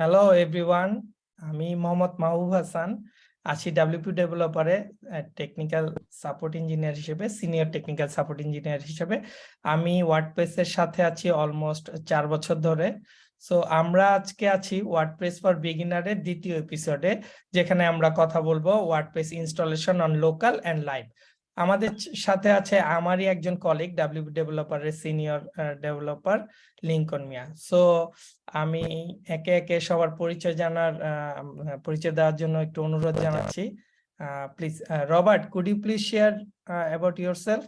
Hello everyone আমি মোহাম্মদ মাহবুব হাসান, আছি WP ডেভেলপারে টেকনিক্যাল সাপোর্ট ইঞ্জিনিয়ার হিসেবে সিনিয়র টেকনিক্যাল সাপোর্ট ইঞ্জিনিয়ার হিসেবে। আমি ওয়ার্ডপ্রেসের সাথে আছি অলমোস্ট চার বছর ধরে। সো আমরা আজকে আছি ওয়ার্ডপ্রেস ফর বিগিনারের দ্বিতীয় এপিসোডে যেখানে আমরা কথা বলব WordPress installation on local and live আমাদের সাথে আছে আমারই একজন colleague WP ডেভেলপারের senior developer Lincoln Mia so আমি একে একে সবার পরিচয় জানার পরিচয় দেওয়ার জন্য একটু অনুরোধ জানাচ্ছি please Robert could you please share about yourself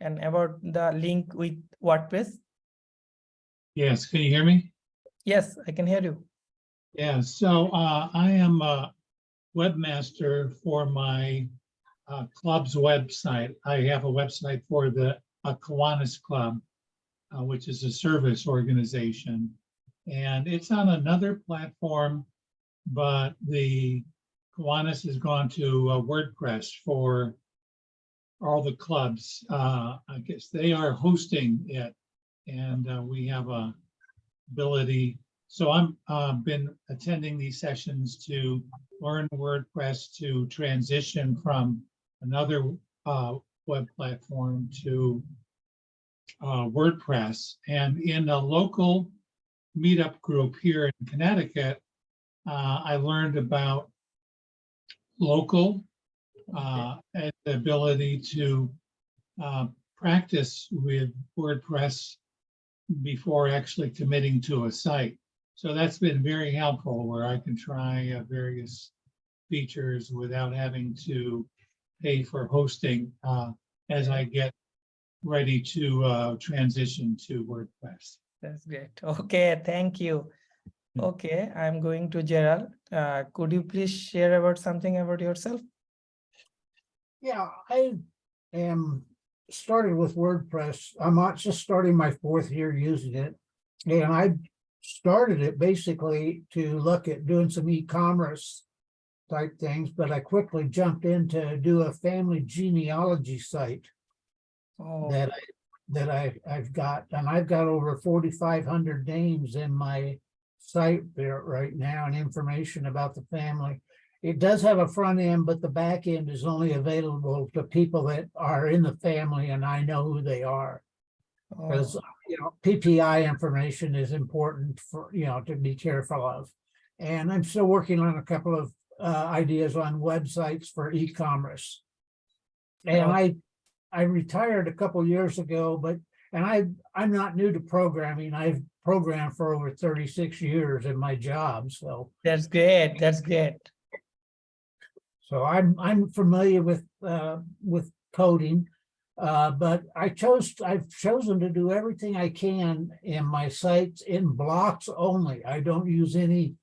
and about the link with WordPress. Yes, can you hear me? Yes, I can hear you. Yeah, so uh, I am a webmaster for my uh, club's website. I have a website for the uh, Kiwanis Club, uh, which is a service organization. And it's on another platform, but the Kiwanis has gone to uh, WordPress for all the clubs. Uh, I guess they are hosting it and uh, we have a ability. So I'm uh, been attending these sessions to learn WordPress to transition from another uh, web platform to uh, WordPress. And in a local meetup group here in Connecticut, uh, I learned about local uh, and the ability to uh, practice with WordPress before actually committing to a site. So that's been very helpful where I can try uh, various features without having to pay for hosting uh, as I get ready to uh, transition to WordPress. That's great. Okay, thank you. Okay, I'm going to Gerald. Uh, could you please share about something about yourself? Yeah, I am started with WordPress. I'm not just starting my fourth year using it. And I started it basically to look at doing some e-commerce type things, but I quickly jumped in to do a family genealogy site Oh, that I that I I've got, and I've got over forty-five hundred names in my site there right now and information about the family. It does have a front end, but the back end is only available to people that are in the family and I know who they are. Oh. Because, oh, you know, PPI information is important for, you know, to be careful of. And I'm still working on a couple of uh, ideas on websites for e-commerce. And. I, I retired a couple years ago, but, and I, I'm not new to programming. I've programmed for over 36 years in my job, so. that's great. That's great. So I'm, I'm familiar with, uh, with coding. Uh, but I chose, I've chosen to do everything I can in my sites in blocks only. I don't use any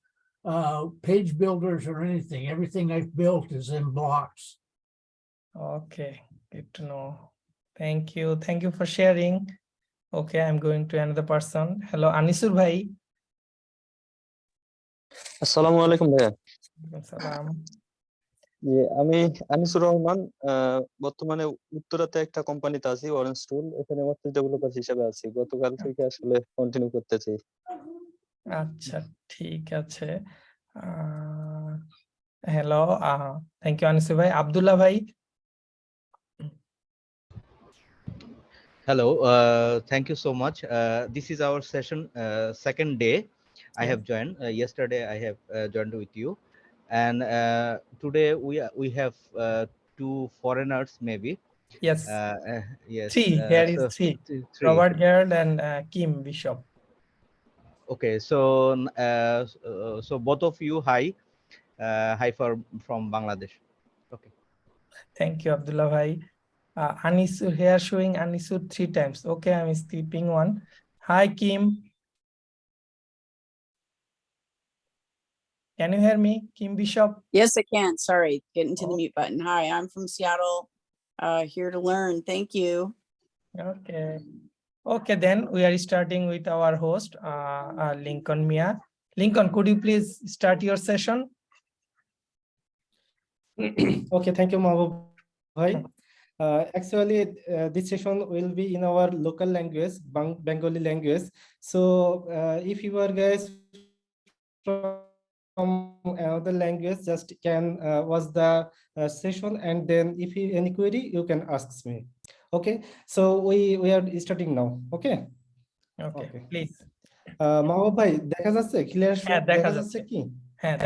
uh, page builders or anything. Everything I've built is in blocks. Okay, good to know. Thank you. Thank you for sharing. Okay, I'm going to another person. Hello, Anisur Bhai. Assalamu alaikum. Assalam. জি আমি আনিসুর রহমান আহ, বর্তমানে উত্তরাতে একটা কোম্পানিতে আছি orange টুল এখানে WordPress developer হিসেবে আছি। গতকাল থেকে আসলে কন্টিনিউ করতেছি। আচ্ছা ঠিক আছে। হ্যালো থ্যাংক ইউ আনিসুর ভাই। আব্দুল্লাহ ভাই। Hello, uh, thank you so much. Uh, this is our session, uh, second day. I have joined. Yesterday, I have uh, joined with you, and uh, today we we have uh, two foreigners, maybe. yes Uh, uh, yes. Three, uh, here is so three. three. Robert Gerald and uh, Kim Bishop Okay, so so both of you, hi, uh, hi for from Bangladesh. Okay. thank you Abdullah bhai uh, Anisur here showing Anisur three times okay I'm skipping one hi Kim can you hear me Kim Bishop Yes, I can. Sorry, getting to the Oh. mute button. Hi, I'm from Seattle. Uh, here to learn. Thank you. Okay. Okay, then we are starting with our host, uh, uh, Lincoln Mia. Lincoln, could you please start your session? Okay, thank you, Mahbub. Bhai. Uh, actually, uh, this session will be in our local language, Bang- Bengali language. So uh, if you are guys from another language, just can uh, watch the uh, session and then if you any query, you can ask me. Okay, so we we are starting now. Okay. Okay. Please ah Mahbub ভাই দেখা যাচ্ছে clear হ্যাঁ, যাচ্ছে। কি হ্যাঁ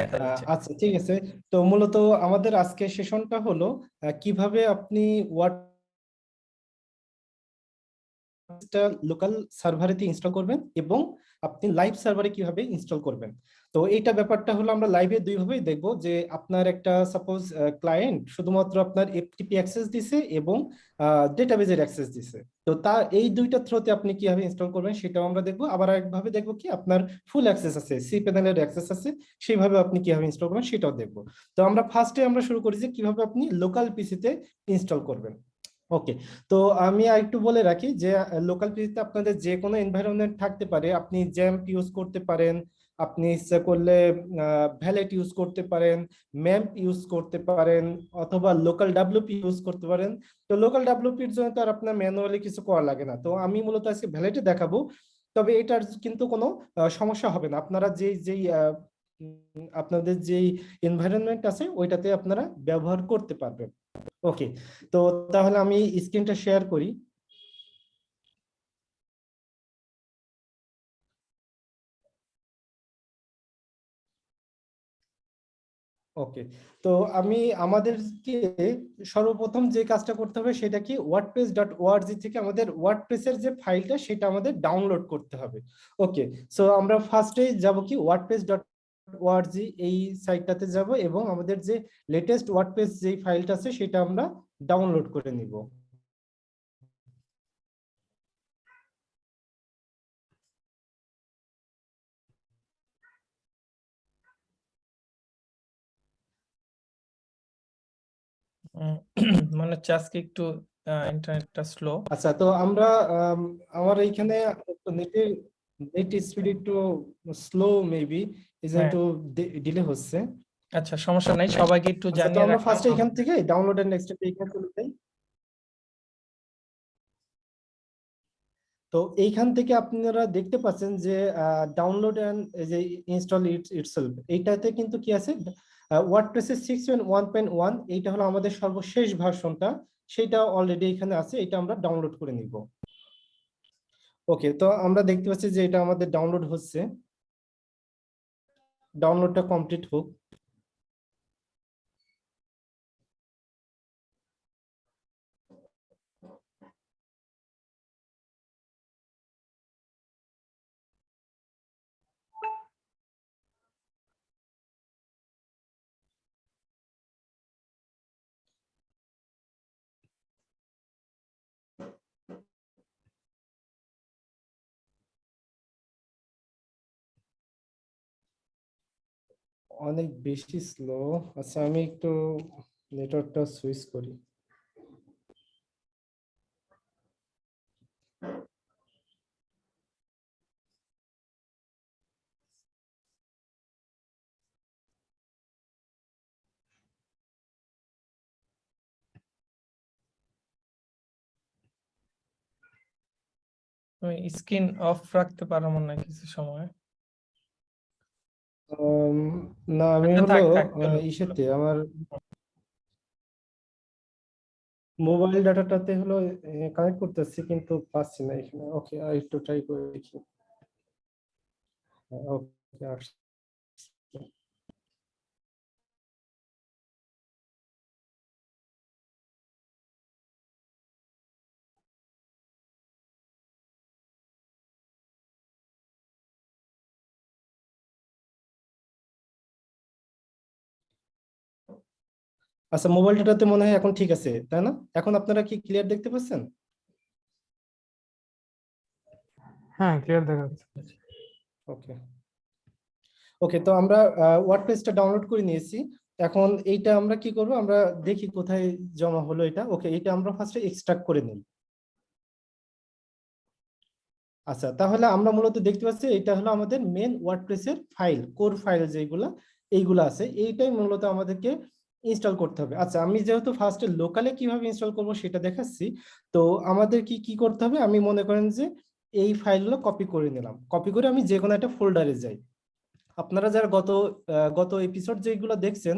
আচ্ছা ঠিক আছে তো মূলত আমাদের আজকের সেশনটা হলো কীভাবে আপনি ওয়ার্ড লোকাল সার্ভারেতে ইনস্টল করবেন এবং আপনি লাইভ সার্ভারে কীভাবে ইনস্টল করবেন। তো এইটা ব্যাপারটা হলো আমরা লাইভে দুই ভাবেই দেখব যে আপনার একটা সাপোজ ক্লায়েন্ট শুধুমাত্র আপনার এফটিপি অ্যাক্সেস দিছে এবং ডেটাবেজের অ্যাক্সেস দিছে। তো তা, এই দুইটা থ্রোতে আপনি কীভাবে ইনস্টল করবেন সেটাও আমরা দেখব। আবার একভাবে দেখব কি আপনার ফুল অ্যাক্সেস আছে সি প্যানেলের অ্যাক্সেস আছে, সেইভাবে আপনি কীভাবে ইনস্টল করবেন সেটাও দেখব। তো আমরা ফার্স্টে আমরা শুরু করি যে কীভাবে আপনি লোকাল পিসিতে ইনস্টল করবেন। ওকে, তো আমি একটু বলে রাখি যে লোকাল পিসিতে আপনাদের যে কোনো এনভায়রনমেন্ট থাকতে পারে, আপনি জ্যাম্প ইউজ করতে পারেন, আপনি ইচ্ছা করলে ভ্যালেট ইউজ করতে পারেন ম্যাম্প ইউজ করতে পারেন, অথবা লোকাল ডাব্লিউপি ইউজ করতে পারেন, তো লোকাল ডাব্লিউপির জন্য তো আর আপনার ম্যানুয়ালি কিছু করা লাগে না। তো আমি মূলত আজকে ভ্যালেটে দেখাবো, তবে এটার কিন্তু কোনো সমস্যা হবে না। আপনারা যেই যেই আপনাদের যেই এনভায়রনমেন্ট আছে, ওইটাতে আপনারা ব্যবহার করতে পারবেন। ওকে তো তাহলে আমি স্ক্রিনটা শেয়ার করি। ওকে তো আমি আমাদেরকে সর্বপ্রথম যে কাজটা করতে হবে সেটা কি ওয়ার্ডপ্রেস ডট ওআরজি থেকে আমাদের ওয়ার্ডপ্রেসের যে ফাইলটা সেটা আমাদের ডাউনলোড করতে হবে। ওকে সো আমরা ফার্স্টেই যাব কি ওয়ার্ডপ্রেস ডট ওআরজি এই সাইটটাতে যাব এবং আমাদের যে লেটেস্ট ওয়ার্ডপ্রেস যেই ফাইলটা আছে সেটা আমরা ডাউনলোড করে নিব। মনে হচ্ছে আজকে একটু ইন্টারনেটটা স্লো আচ্ছা তো আমরা আম, আমার এইখানে নেটে নেট স্পিড একটু স্লো মেবি। একটু ডিলে হচ্ছে। আচ্ছা সমস্যা নাই সবাইকে একটু আচ্ছা, জানিয়ে আমরা ফার্স্টে এখান। থেকে ডাউনলোড এন্ড নেক্সট এখানে চলে যাই। তো এইখান থেকে আপনারা দেখতে পাচ্ছেন যে ডাউনলোড এন্ড যে ইনস্টল ইট ইটসেলফ এইটাতে কিন্তু কি আছে? ওয়ার্ডপ্রেসের six point one point one এইটা হলো আমাদের সর্বশেষ ভার্সনটা সেটা অলরেডি এখানে আছে এটা আমরা ডাউনলোড করে নিব। ওকে তো আমরা দেখতে পাচ্ছি যে এটা আমাদের ডাউনলোড হচ্ছে। ডাউনলোডটা কমপ্লিট হোক। অনেক বেশি স্লো আচ্ছা আমি একটু নেটওয়ার্কটা সুইচ করি। স্ক্রিন অফ রাখতে পারো মনে হয় কিছু সময়। না আমি আচ্ছা, হলো। ইসেতে আমার মোবাইল ডাটাটাতে হলো কানেক্ট করতেছি কিন্তু পাচ্ছি না এখানে। ওকে আর একটু ট্রাই করে দেখি। ওকে আসছে। আচ্ছা মোবাইল ডাটাতে মনে হয় এখন ঠিক আছে তাই না? এখন আপনারা কি ক্লিয়ার দেখতে পাচ্ছেন? হ্যাঁ ক্লিয়ার দেখা যাচ্ছে। ওকে ওকে তো আমরা ওয়ার্ডপ্রেসটা ডাউনলোড করে নিয়েছি। এখন এইটা আমরা কি করব? আমরা দেখি কোথায় জমা হলো এটা। ওকে এটা আমরা ফার্স্টে এক্সট্রাক্ট করে নিই। আচ্ছা তাহলে আমরা মূলত দেখতে পাচ্ছি এটা হলো আমাদের মেন ওয়ার্ডপ্রেসের ফাইল কোর ফাইল যেগুলা এইগুলো আছে। এইটাই মূলত আমাদেরকে ইনস্টল করতে হবে। আচ্ছা আমি যেহেতু ফার্স্টে লোকালে কীভাবে ইনস্টল করব সেটা দেখাচ্ছি। তো আমাদের কি কি করতে হবে? আমি মনে করেন যে এই ফাইলগুলো কপি করে নিলাম। কপি করে আমি যে কোনো একটা ফোল্ডারে যাই। আপনারা যারা গত গত এপিসোড যেগুলো দেখছেন,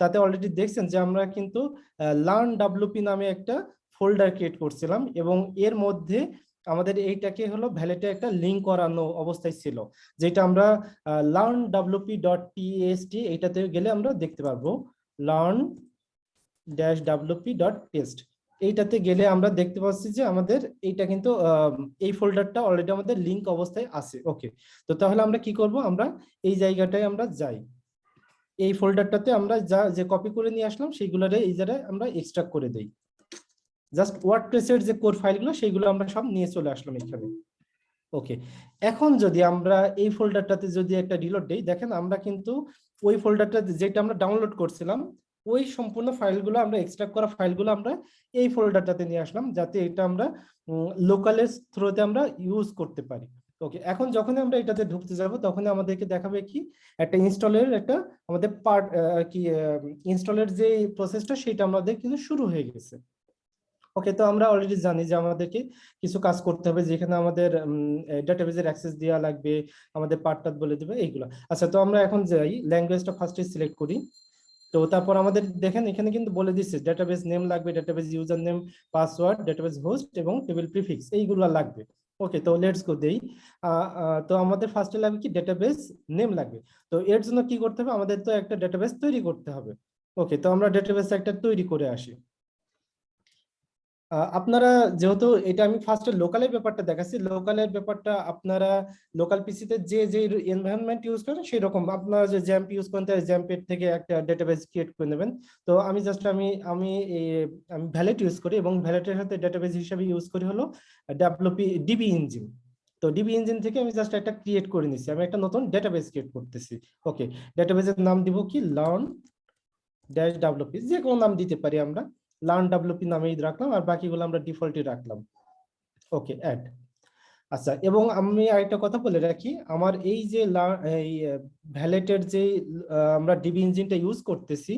তাতে অলরেডি দেখছেন যে আমরা কিন্তু লার্ন ডাব্লুপি নামে একটা ফোল্ডার ক্রিয়েট করছিলাম এবং এর মধ্যে আমাদের এইটাকে হলো ভ্যালেটে একটা লিঙ্ক করানো অবস্থায় ছিল, যেটা আমরা লার্ন ডাব্লুপি ডট টিএসটি এইটাতে গেলে আমরা দেখতে পারব। Learn dash WP dot test এইটাতে গেলে আমরা দেখতে পাচ্ছি যে আমাদের এইটা কিন্তু এই ফোল্ডারটা অলরেডি আমাদের লিঙ্ক অবস্থায় আছে। ওকে তো তাহলে আমরা কি করব? আমরা এই জায়গাটায় আমরা যাই। এই ফোল্ডারটাতে আমরা যা, যে কপি করে নিয়ে আসলাম, সেইগুলোরে এই জায়গায় আমরা এক্সট্রাক্ট করে দেই। জাস্ট ওয়ার্ডপ্রেসের যে কোর ফাইলগুলো সেইগুলো আমরা সব নিয়ে চলে আসলাম এখানে। ওকে এখন যদি আমরা এই ফোল্ডারটাতে যদি একটা রিলোড দেই, দেখেন আমরা কিন্তু ওই ফোল্ডারটা যেটা আমরা ডাউনলোড করছিলাম, ওই সম্পূর্ণ ফাইলগুলো আমরা এক্সট্রাক্ট করা ফাইলগুলো আমরা এই ফোল্ডারটাতে নিয়ে আসলাম, যাতে এটা আমরা লোকালের থ্রুতে আমরা ইউজ করতে পারি। ওকে এখন যখন আমরা এটাতে ঢুকতে যাব তখন আমাদেরকে দেখাবে কি, একটা ইনস্টলের একটা আমাদের পার্ট কি ইনস্টলের যে প্রসেসটা সেটা আমাদের কিন্তু শুরু হয়ে গেছে। ওকে তো আমরা অলরেডি জানি যে আমাদেরকে কিছু কাজ করতে হবে, যেখানে আমাদের ডেটাবেজের অ্যাক্সেস দেওয়া লাগবে, আমাদের পার্টটা বলে দেবে, এইগুলো। আচ্ছা তো আমরা এখন যাই ল্যাঙ্গুয়েজটা ফার্স্টে সিলেক্ট করি। তো তারপর আমাদের দেখেন, এখানে কিন্তু বলে দিচ্ছে ডেটাবেস নেম লাগবে database user name password database host এবং টেবিল প্রিফিক্স এইগুলো লাগবে। ওকে তো লেটস গো দেই। তো আমাদের ফার্স্টে লাগবে কি ডেটাবেস নেম লাগবে। তো এর জন্য কি করতে হবে? আমাদের তো একটা ডেটাবেস তৈরি করতে হবে। ওকে তো আমরা ডেটাবেস একটা তৈরি করে আসি। আপনারা যেহেতু এটা আমি ফার্স্টে লোকালের ব্যাপারটা দেখাচ্ছি লোকালের ব্যাপারটা আপনারা লোকাল পিসিতে যে যে এনভায়রনমেন্ট ইউজ করেন সেই রকম আপনারা যে জ্যাম্প ইউজ করেন তাই জ্যাম্পের থেকে একটা ডেটাবেস ক্রিয়েট করে নেবেন। তো আমি জাস্ট আমি আমি আমি ভ্যালেট ইউজ করি এবং ভ্যালেটের সাথে ডেটাবেস হিসেবে ইউজ করি হলো ডাব্লিউপি ডিবি ইঞ্জিন তো ডিবি ইঞ্জিন থেকে আমি জাস্ট একটা ক্রিয়েট করে নিচ্ছি আমি একটা নতুন ডেটাবেস ক্রিয়েট করতেছি। ওকে ডেটাবেসের নাম দিব কি? লার্ন ড্যাশ ডাব্লিউপি যে কোনো নাম দিতে পারি আমরা। লার্ন ডাব্লিউপি নামেই রাখলাম আর বাকিগুলো আমরা ডিফল্টই রাখলাম। ওকে অ্যাড আচ্ছা এবং আমি আরেকটা কথা বলে রাখি, আমার এই যে এই ভ্যালেটের যে আমরা ডিবি ইঞ্জিনটা ইউজ করতেছি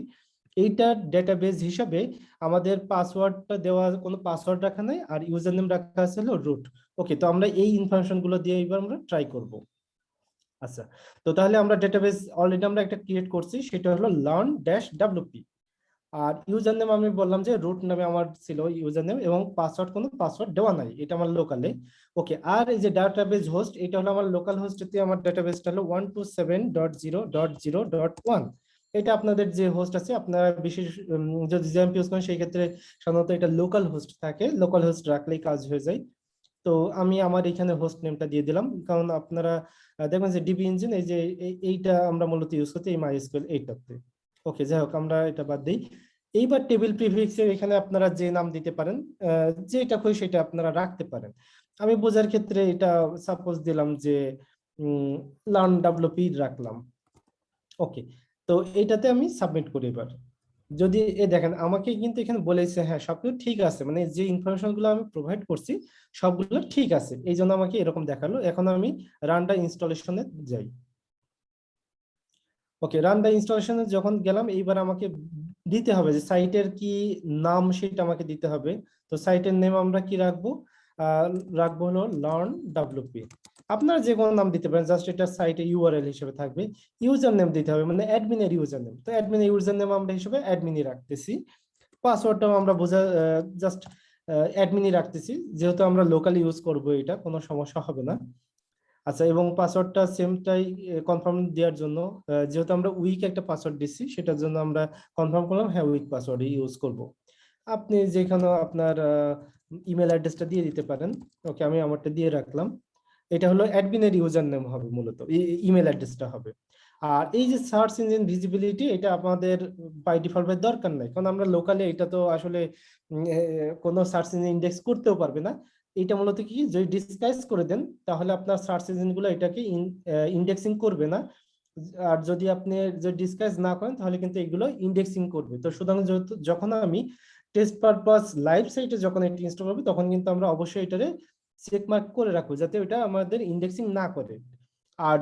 এইটার ডেটাবেস হিসাবে আমাদের পাসওয়ার্ডটা দেওয়া, কোনো পাসওয়ার্ড রাখা নাই আর ইউজার নেম রাখা আছে হলো রুট ওকে তো আমরা এই ইনফরমেশনগুলো দিয়ে এবার আমরা ট্রাই করব। আচ্ছা তো তাহলে আমরা ডেটাবেস অলরেডি আমরা একটা ক্রিয়েট করছি, সেটা হলো লার্ন ড্যাশ ডাব্লিউপি আর ইউজার নেম আমি বললাম যে রুট নামে আমার ছিল ইউজার নেম এবং পাসওয়ার্ড কোনো পাসওয়ার্ড দেওয়া নাই, এটা আমার লোকালে ওকে আর এই যে ডাটাবেজ হোস্ট এটা হলো আমার লোকাল হোস্টতে আমার ডাটাবেজটা হলো one two seven dot zero dot zero dot one এটা আপনাদের যে হোস্ট আছে, আপনারা বিশেষ যদি জ্যাম্প ইউজ করেন, সেই ক্ষেত্রে সাধারণত এটা লোকাল হোস্ট থাকে লোকাল হোস্ট রাখলেই কাজ হয়ে যায়। তো আমি আমার এখানে হোস্ট নেমটা দিয়ে দিলাম, কারণ আপনারা দেখবেন যে ডিবি ইঞ্জিন এই যে, এই- এইটা আমরা মূলত ইউজ করতে এই মাইএসকিউএল এইটাতে। ওকে যাই হোক আমরা এটা বাদ দিই। এইবার টেবিল প্রিফিক্সের এখানে আপনারা যে নাম দিতে পারেন যেটা খুশি সেটা আপনারা রাখতে পারেন। আমি বোঝার ক্ষেত্রে এটা সাপোজ দিলাম যে লার্ন ডাব্লিউপি রাখলাম। ওকে তো এইটাতে আমি সাবমিট করি এবার। যদি এ দেখেন, আমাকে কিন্তু এখানে বলেছে হ্যাঁ সবকিছু ঠিক আছে। মানে যে ইনফরমেশনগুলো আমি প্রোভাইড করছি, সবগুলো ঠিক আছে। এই জন্য আমাকে এরকম দেখাল। এখন আমি রানডা ইনস্টলেশনে যাই। ওকে রানডা ইনস্টলেশনে যখন গেলাম, এইবার আমাকে দিতে হবে যে সাইটের কি নাম সেটা আমাকে দিতে হবে। তো সাইটের নেম আমরা কি রাখব? রাখব হলো লার্ন ডাব্লিউপি আপনারা যে কোনো নাম দিতে পারেন জাস্ট এটা সাইটে ইউআরএল হিসেবে থাকবে। ইউজার নেম দিতে হবে মানে অ্যাডমিনের ইউজার নেম তো অ্যাডমিনের ইউজার নেম আমরা হিসেবে অ্যাডমিনই রাখতেছি। পাসওয়ার্ডটাও আমরা বোঝা জাস্ট অ্যাডমিনই রাখতেছি। যেহেতু আমরা লোকালি ইউজ করব এটা, কোনো সমস্যা হবে না। আচ্ছা এবং পাসওয়ার্ডটা সেমটাই কনফার্ম দেওয়ার জন্য যেহেতু আমরা উইক একটা পাসওয়ার্ড দিচ্ছি, সেটার জন্য আমরা কনফার্ম করলাম হ্যাঁ উইক পাসওয়ার্ড ইউজ করব। আপনি যেখানে আপনার ইমেল অ্যাড্রেসটা দিয়ে দিতে পারেন, ওকে, আমি আমারটা দিয়ে রাখলাম। এটা হলো অ্যাডমিনের ইউজার নেম হবে মূলত ইমেল অ্যাড্রেসটা হবে। আর এই যে সার্চ ইঞ্জিন ভিজিবিলিটি এটা আমাদের বাই ডিফল্ট দরকার নাই, কারণ আমরা লোকালে এটা তো আসলে কোনো সার্চ ইঞ্জিন ইন্ডেক্স করতেও পারবে না। এটা মূলত কি? যদি ডিসকাইজ করে দেন, তাহলে আপনার সার্চ ইঞ্জিনগুলো এটাকে ইন্ডেক্সিং করবে না। আর যদি আপনি যদি ডিসকাইজ না করেন, তাহলে কিন্তু এগুলো ইন্ডেক্সিং করবে। তো সুতরাং যখন আমি টেস্ট পারপাস লাইভ সাইটে যখন এটি ইনস্টল করবে, তখন কিন্তু আমরা অবশ্যই এটারে চেক মার্ক করে রাখব, যাতে ওটা আমাদের ইন্ডেক্সিং না করে। আর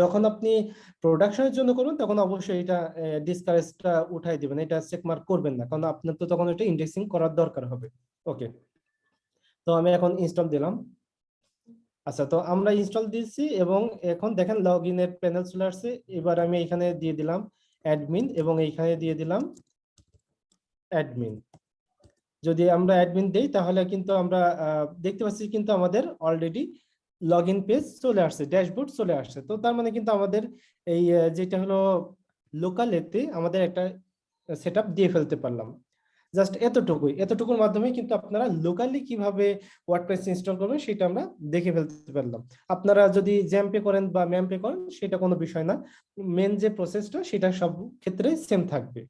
যখন আপনি প্রোডাকশনের জন্য করবেন, তখন অবশ্যই এটা ডিসকারেজটা উঠাই দিবেন, এটা চেক মার্ক করবেন না। কারণ আপনার তো তখন এটা ইন্ডেক্সিং করার দরকার হবে। ওকে তো আমি এখন ইনস্টল দিলাম। আচ্ছা তো আমরা ইনস্টল দিয়েছি এবং এখন দেখেন লগ ইনের প্যানেল চলে আসছে। এবার আমি এখানে দিয়ে দিলাম অ্যাডমিন এবং এইখানে দিয়ে দিলাম অ্যাডমিন যদি আমরা অ্যাডমিন দেই, তাহলে কিন্তু আমরা দেখতে পাচ্ছি কিন্তু আমাদের অলরেডি লগ ইন পেজ চলে আসছে ড্যাশবোর্ড চলে আসছে। তো তার মানে কিন্তু আমাদের এই যেটা হলো লোকাল এতে আমাদের একটা সেট দিয়ে ফেলতে পারলাম। জাস্ট এতটুকুই। এতটুকুর মাধ্যমে কিন্তু আপনারা লোকালি কীভাবে ওয়ার্ডপ্রেস ইনস্টল করবেন সেটা আমরা দেখে ফেলতে পারলাম। আপনারা যদি জ্যাম্পে করেন বা ম্যাম্পে করেন, সেটা কোনো বিষয় না। মেন যে প্রসেসটা সেটা সব ক্ষেত্রে সেম থাকবে।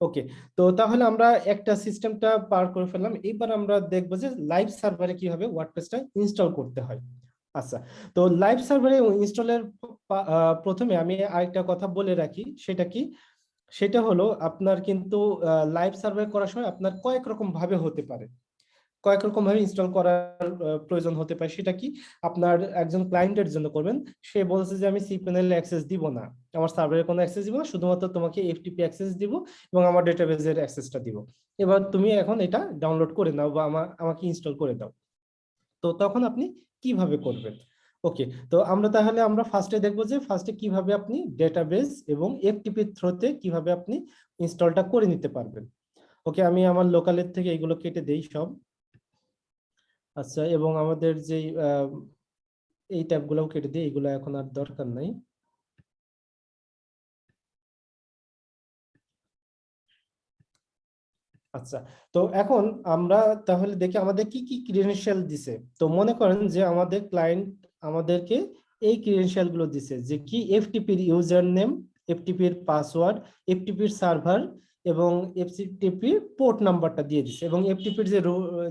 ওকে তো তাহলে আমরা একটা সিস্টেমটা পার করে ফেললাম। এবার আমরা দেখব যে লাইভ সার্ভারে কীভাবে ওয়ার্ডপ্রেসটা ইনস্টল করতে হয়। আচ্ছা তো লাইভ সার্ভারে ইনস্টলের প্রথমে আমি আরেকটা কথা বলে রাখি। সেটা কি? সেটা হলো আপনার কিন্তু লাইভ সার্ভে করার সময় আপনার কয়েক রকম ভাবে হতে পারে। কয়েক রকম ভাবে ইনস্টল করার প্রয়োজন হতে পারে। সেটা কি? আপনার একজন ক্লায়েন্টের জন্য করবেন। সে বলছে যে, আমি সি প্যানেলে অ্যাক্সেস দিব না। আমার সার্ভারের কোনো অ্যাক্সেস দিব না। শুধুমাত্র তোমাকে এফটিপি অ্যাক্সেস দিব এবং আমার ডেটাবেজের অ্যাক্সেসটা দিব। এবার তুমি এখন এটা ডাউনলোড করে নাও বা আমার আমাকে ইনস্টল করে দাও। তো তখন আপনি কীভাবে করবেন? ওকে তো আমরা তাহলে আমরা ফার্স্টে দেখব যে ফার্স্টে কীভাবে আপনি ডেটাবেস এবং এফটিপি থ্রোতে কীভাবে আপনি ইনস্টলটা করে নিতে পারবেন। ওকে আমি আমার লোকালের থেকে এগুলো কেটে দেই সব। আচ্ছা এবং আমাদের যে এই ট্যাবগুলোও কেটে দিই, এগুলো এখন আর দরকার নাই। আচ্ছা তো এখন আমরা তাহলে দেখি আমাদের কি কি ক্রিডেনশিয়াল দিছে। তো মনে করেন যে আমাদের ক্লায়েন্ট আমাদেরকে এই ক্রিডেনশিয়ালগুলো দিছে যে কি এফটিপির ইউজার নেম এফটিপির পাসওয়ার্ড এফটিপির সার্ভার এবং এফটিপির পোর্ট নাম্বারটা দিয়ে দিছে এবং এফটিপির যে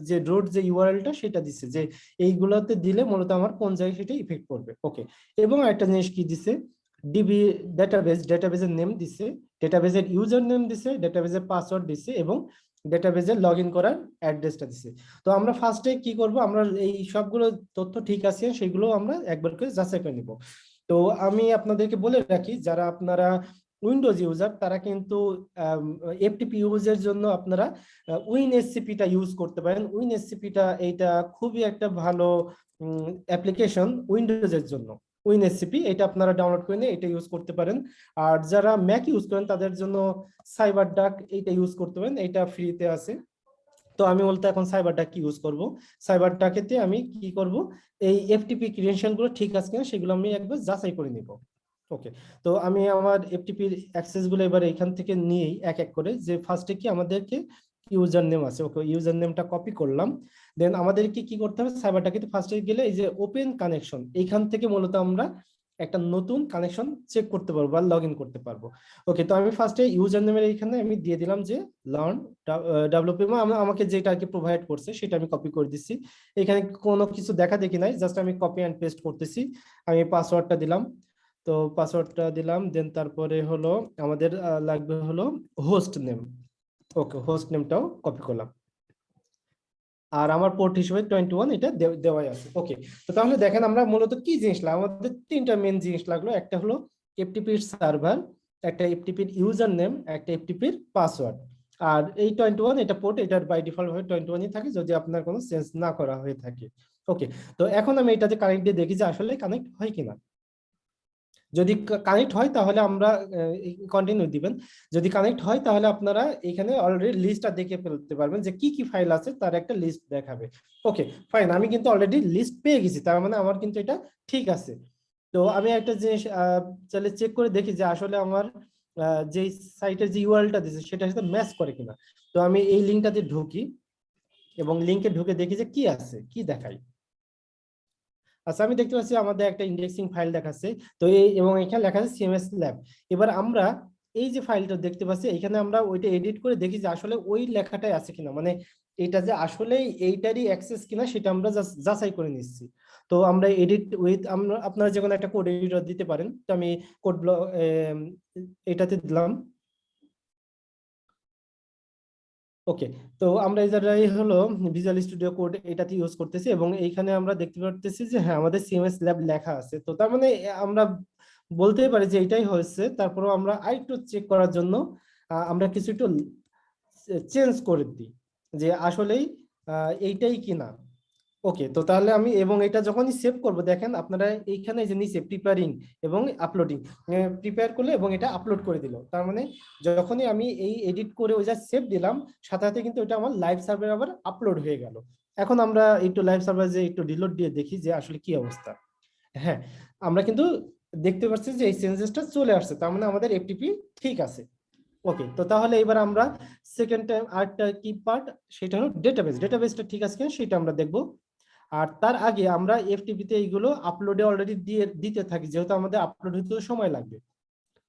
যে রোড যে ইউআরএলটা সেটা দিছে যে এইগুলোতে দিলে মূলত আমার কোন জায়গায় সেটা ইফেক্ট করবে ওকে এবং একটা জিনিস কি দিছে? ডিবি ডেটাবেস ডেটাবেসের নেম দিছে ডেটাবেসের ইউজার নেম দিছে ডেটাবেসের পাসওয়ার্ড দিছে এবং ডেটাবেসে লগ ইন করার অ্যাড্রেসটা দিছে। তো আমরা ফার্স্টে কি করব? আমরা এই সবগুলো তথ্য ঠিক আছে, সেগুলো আমরা একবার করে যাচাই করে নিব। তো আমি আপনাদেরকে বলে রাখি, যারা আপনারা উইন্ডোজ ইউজার তারা কিন্তু এফটিপি ইউজের জন্য আপনারা উইন এসসিপিটা ইউজ করতে পারেন। উইন এসসিপিটা এইটা খুবই একটা ভালো অ্যাপ্লিকেশন উইন্ডোজের জন্য। উইন এসসিপি, এটা আপনারা ডাউনলোড করে নিয়ে এটা ইউজ করতে পারেন। আর যারা ম্যাক ইউজ করেন, তাদের জন্য সাইবার ডাক এইটা ইউজ করতে পারেন এটা ফ্রিতে আছে। তো আমি বলতে এখন সাইবার ডাক ইউজ করব? সাইবার ডাকেতে আমি কি করব? এই এফটিপি গুলো ঠিক আছে কিনা সেগুলো আমি একবার যাচাই করে নিব। ওকে তো আমি আমার এফটিপির অ্যাক্সেসগুলো এবার এখান থেকে নিয়েই এক এক করে, যে ফার্স্টে কি আমাদেরকে ইউজার নেম আছে, ওকে ইউজার নেমটা কপি করলাম। দেন আমাদেরকে কি করতে হবে? সাইবারটাকে ফার্স্টে গেলে এই যে ওপেন কানেকশন এইখান থেকে মূলত আমরা একটা নতুন কানেকশন চেক করতে পারব বা লগ করতে পারব। ওকে তো আমি ফার্স্টে ইউজার নেমের এইখানে আমি দিয়ে দিলাম যে লার্ন ডেভেলপি আমাকে যেটা আর কি প্রোভাইড করছে সেটা আমি কপি করে দিচ্ছি। এখানে কোনো কিছু দেখা দেখি নাই জাস্ট আমি কপি অ্যান্ড পেস্ট করতেছি। আমি পাসওয়ার্ডটা দিলাম। তো পাসওয়ার্ডটা দিলাম দেন তারপরে হলো আমাদের লাগবে হলো হোস্ট নেম ওকে হোস্ট নেমটাও কপি করলাম। আর আমার পোর্ট হিসেবে টোয়েন্টি ওয়ান এটা দেওয়াই আছে। ওকে তো তাহলে দেখেন আমরা মূলত কি জিনিস লাগল আমাদের তিনটা মেন জিনিস লাগল। একটা হলো এফটিপির সার্ভার একটা এফটিপির ইউজার নেম একটা এফটিপির পাসওয়ার্ড আর এই টোয়েন্টি ওয়ান এটা পোর্ট এটার বাই ডিফল্ট ভাবে টোয়েন্টি ওয়ানই থাকে যদি আপনার কোনো চেঞ্জ না করা হয়ে থাকে। ওকে তো এখন আমি এটাতে কানেক্ট দিয়ে দেখি যে আসলে কানেক্ট হয় কিনা। যদি কানেক্ট হয় তাহলে আমরা কন্টিনিউ দিবেন। যদি কানেক্ট হয় তাহলে আপনারা এখানে অলরেডি লিস্টটা দেখে ফেলতে পারবেন যে কি কি ফাইল আছে, তার একটা লিস্ট দেখাবে। ওকে ফাইন আমি কিন্তু অলরেডি লিস্ট পেয়ে গেছি, তার মানে আমার কিন্তু এটা ঠিক আছে। তো আমি একটা জিনিস তাহলে চেক করে দেখি যে আসলে আমার যে সাইটের যে ইউআরএলটা দিয়েছে সেটার সাথে ম্যাচ করে কিনা। তো আমি এই লিঙ্কটাতে ঢুকি এবং লিঙ্কে ঢুকে দেখি যে কি আছে, কি দেখায়। আচ্ছা আমি দেখতে পাচ্ছি আমাদের একটা ইন্ডেক্সিং ফাইল দেখাচ্ছে। তো এই এবং এখানে লেখা আছে সিএমএস ল্যাব এবার আমরা এই যে ফাইলটা দেখতে পাচ্ছি, এখানে আমরা ওইটা এডিট করে দেখি যে আসলে ওই লেখাটাই আছে কিনা। মানে এটা যে আসলেই এইটারই অ্যাক্সেস কিনা, সেটা আমরা যাচ- যাচাই করে নিচ্ছি। তো আমরা এডিট উইথ আমরা, আপনারা যে কোনো একটা কোড এডিটর দিতে পারেন। তো আমি কোড ব্লক এটাতে দিলাম। ওকে তো আমরা এই হলো ভিজুয়াল স্টুডিও কোড এটাতে ইউজ করতেছি এবং এইখানে আমরা দেখতে পারতেছি যে হ্যাঁ আমাদের সিএমএস ল্যাব লেখা আছে। তো তার মানে আমরা বলতেই পারি যে এটাই হয়েছে। তারপরেও আমরা আরেকটু চেক করার জন্য আমরা কিছু একটু চেঞ্জ করে দিই যে আসলেই এইটাই কিনা। ওকে তো তাহলে আমি এবং এটা যখনই সেভ করব, দেখেন আপনারা এইখানে যে নিচে প্রিপেয়ারিং এবং আপলোডিং প্রিপেয়ার করলে এবং এটা আপলোড করে দিল। তার মানে যখনই আমি এই এডিট করে ওই যা সেভ দিলাম, সাথে সাথে কিন্তু এটা আমার লাইভ সার্ভার আবার আপলোড হয়ে গেল। এখন আমরা একটু লাইভ সার্ভার যে একটু রিলোড দিয়ে দেখি যে আসলে কি অবস্থা। হ্যাঁ আমরা কিন্তু দেখতে পাচ্ছি যে এই চেঞ্জেসটা চলে আসছে, তার মানে আমাদের এফটিপি ঠিক আছে। ওকে তো তাহলে এবার আমরা সেকেন্ড টাইম আরেকটা কি পার্ট সেটা হলো ডেটাবেস ডেটাবেসটা ঠিক আছে কিনা সেটা আমরা দেখব। আর তার আগে আমরা এফটিপি তে এইগুলো আপলোডে অলরেডি দিয়ে, দিতে থাকি, যেহেতু আমাদের আপলোড হতে সময় লাগবে।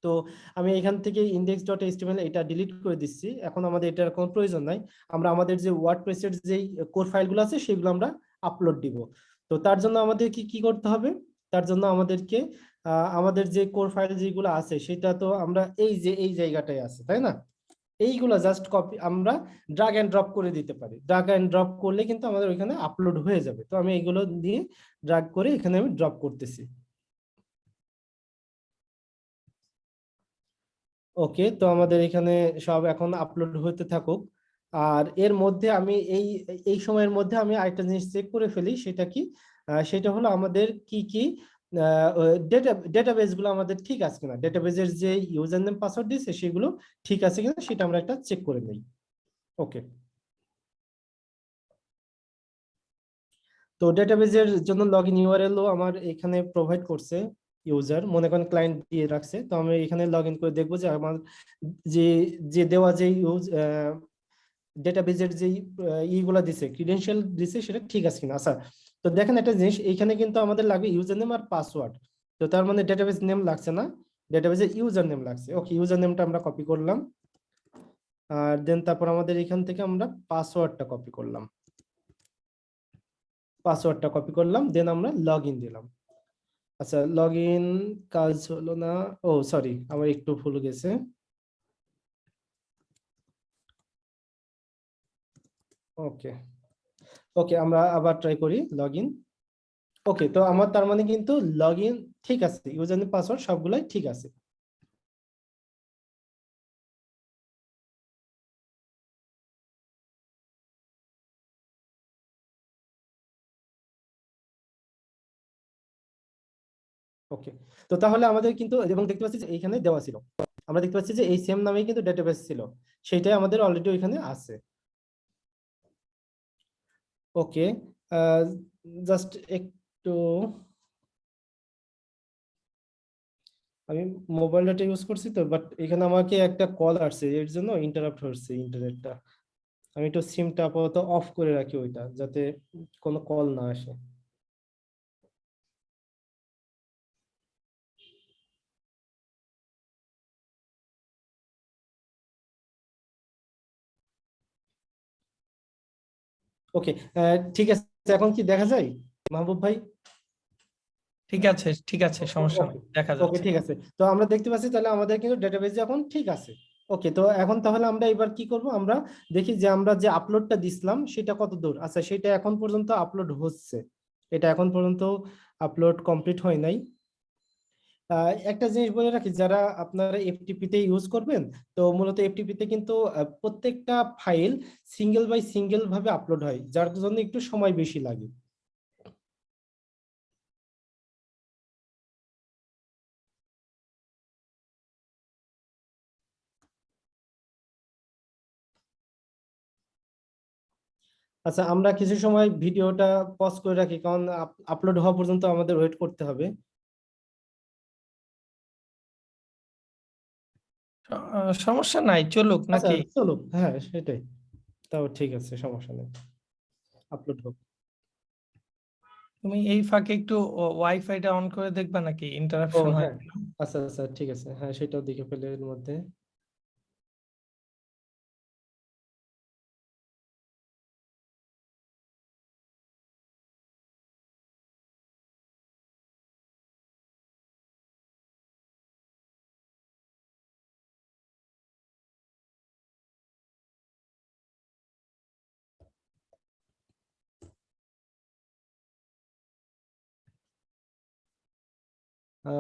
তো আমি এখান থেকে ইন্ডেক্স ডট এইচটিএমএল এটা ডিলিট করে দিচ্ছি। এখন আমাদের এটার কোনো প্রয়োজন নাই। আমরা আমাদের যে ওয়ার্ডপ্রেসের যেই কোর ফাইলগুলো আছে, সেগুলো আমরা আপলোড দিব। তো তার জন্য আমাদের কি কি করতে হবে? তার জন্য আমাদেরকে আমাদের যে কোর ফাইল যেগুলো আছে, সেটা তো আমরা এই যে, এই জায়গাটায় আছে, তাই না? এইগুলো জাস্ট কপি আমরা ড্রাগ এন্ড ড্রপ করে দিতে পারি। ড্রাগ এন্ড ড্রপ করলে কিন্তু আমাদের ওইখানে আপলোড হয়ে যাবে। তো আমি এইগুলো দিয়ে ড্রাগ করে এখানে আমি ড্রপ করতেছি। ওকে তো আমাদের এখানে সব এখন আপলোড হতে থাকুক। আর এর মধ্যে আমি এই এই সময়ের মধ্যে আমি আরেকটা জিনিস চেক করে ফেলি, সেটা কি? সেটা হলো আমাদের কি কি ডেটা ডেটাবেসগুলো আমাদের ঠিক আছে কিনা? ডেটাবেসের যে ইউজার নেম পাসওয়ার্ড দিয়েছে, সেগুলো ঠিক আছে কিনা সেটা আমরা একটা চেক করে নেই। ওকে তো ডেটাবেসের জন্য লগ ইন ইউআরএলও আমার এখানে প্রোভাইড করছে ইউজার মনে করেন ক্লায়েন্ট দিয়ে রাখছে। তো আমি এখানে লগ ইন করে দেখব যে আমার যে যে দেওয়া যে ইউজ ডেটাবেসের যে ইগুলা দিছে ক্রিডেন্সিয়াল দিছে, সেটা ঠিক আছে কিনা? আচ্ছা তো দেখেন একটা জিনিস এখানে কিন্তু আমাদের লাগবে ইউজার নেম আর পাসওয়ার্ড তো তার মানে ডেটাবেস নেম লাগছে না ডেটাবেসের ইউজার নেম লাগছে। ওকে ইউজার নেমটা আমরা কপি করলাম। আর দেন তারপর আমাদের এখান থেকে আমরা পাসওয়ার্ডটা কপি করলাম। পাসওয়ার্ডটা কপি করলাম দেন আমরা লগ দিলাম। আচ্ছা লগ কাজ হলো না, ও সরি আমার একটু ভুল গেছে। ওকে ওকে আমরা আবার ট্রাই করি লগ ওকে তো আমার তার মানে কিন্তু লগ ঠিক আছে ইউজার নেম পাসওয়ার্ড সবগুলাই ঠিক আছে। ওকে তো তাহলে আমাদের কিন্তু, এবং দেখতে পাচ্ছি যে এইখানে দেওয়া ছিল। আমরা দেখতে পাচ্ছি যে এই সেম নামেই কিন্তু ডেটাবেস ছিল। সেটাই আমাদের অলরেডি ওইখানে আছে। ওকে জাস্ট একটু, আমি মোবাইল ডাটা ইউজ করছি তো বাট এখানে আমাকে একটা কল আসছে, এর জন্য ইন্টারাপ্ট হচ্ছে ইন্টারনেটটা আমি একটু সিমটা আপাতত অফ করে রাখি ওইটা, যাতে কোনো কল না আসে। ওকে ঠিক আছে এখন কি দেখা যায়? মাহবুব ভাই? ঠিক আছে ঠিক আছে সমস্যা দেখা ওকে ঠিক আছে। তো আমরা দেখতে পাচ্ছি তাহলে আমাদের কিন্তু ডেটাবেজ এখন ঠিক আছে। ওকে তো এখন তাহলে আমরা এবার কি করব? আমরা দেখি যে আমরা যে আপলোডটা দিছিলাম সেটা কত দূর? আচ্ছা সেটা এখন পর্যন্ত আপলোড হচ্ছে। এটা এখন পর্যন্ত আপলোড কমপ্লিট হয় নাই। একটা জিনিস বলে রাখি, যারা আপনারা এফটিপি তে ইউজ করবেন, তো মূলত এফটিপি তে কিন্তু প্রত্যেকটা ফাইল সিঙ্গেল বাই সিঙ্গেল ভাবে আপলোড হয়, যার জন্য একটু সময় বেশি লাগে। আচ্ছা আমরা কিছু সময় ভিডিওটা পজ করে রাখি, কারণ আপলোড হওয়া পর্যন্ত আমাদের ওয়েট করতে হবে। সমস্যা নাই চলুক আচ্ছা নাকি? চলুক হ্যাঁ সেটাই। তাও ঠিক আছে সমস্যা নেই। আপলোড হোক। তুমি এই ফাঁকে একটু ওয়াইফাইটা অন করে দেখবা নাকি? ইন্টারাপশন হয় হ্যাঁ। আচ্ছা আচ্ছা ঠিক আছে। হ্যাঁ সেটাও দেখে ফেলে এর মধ্যে।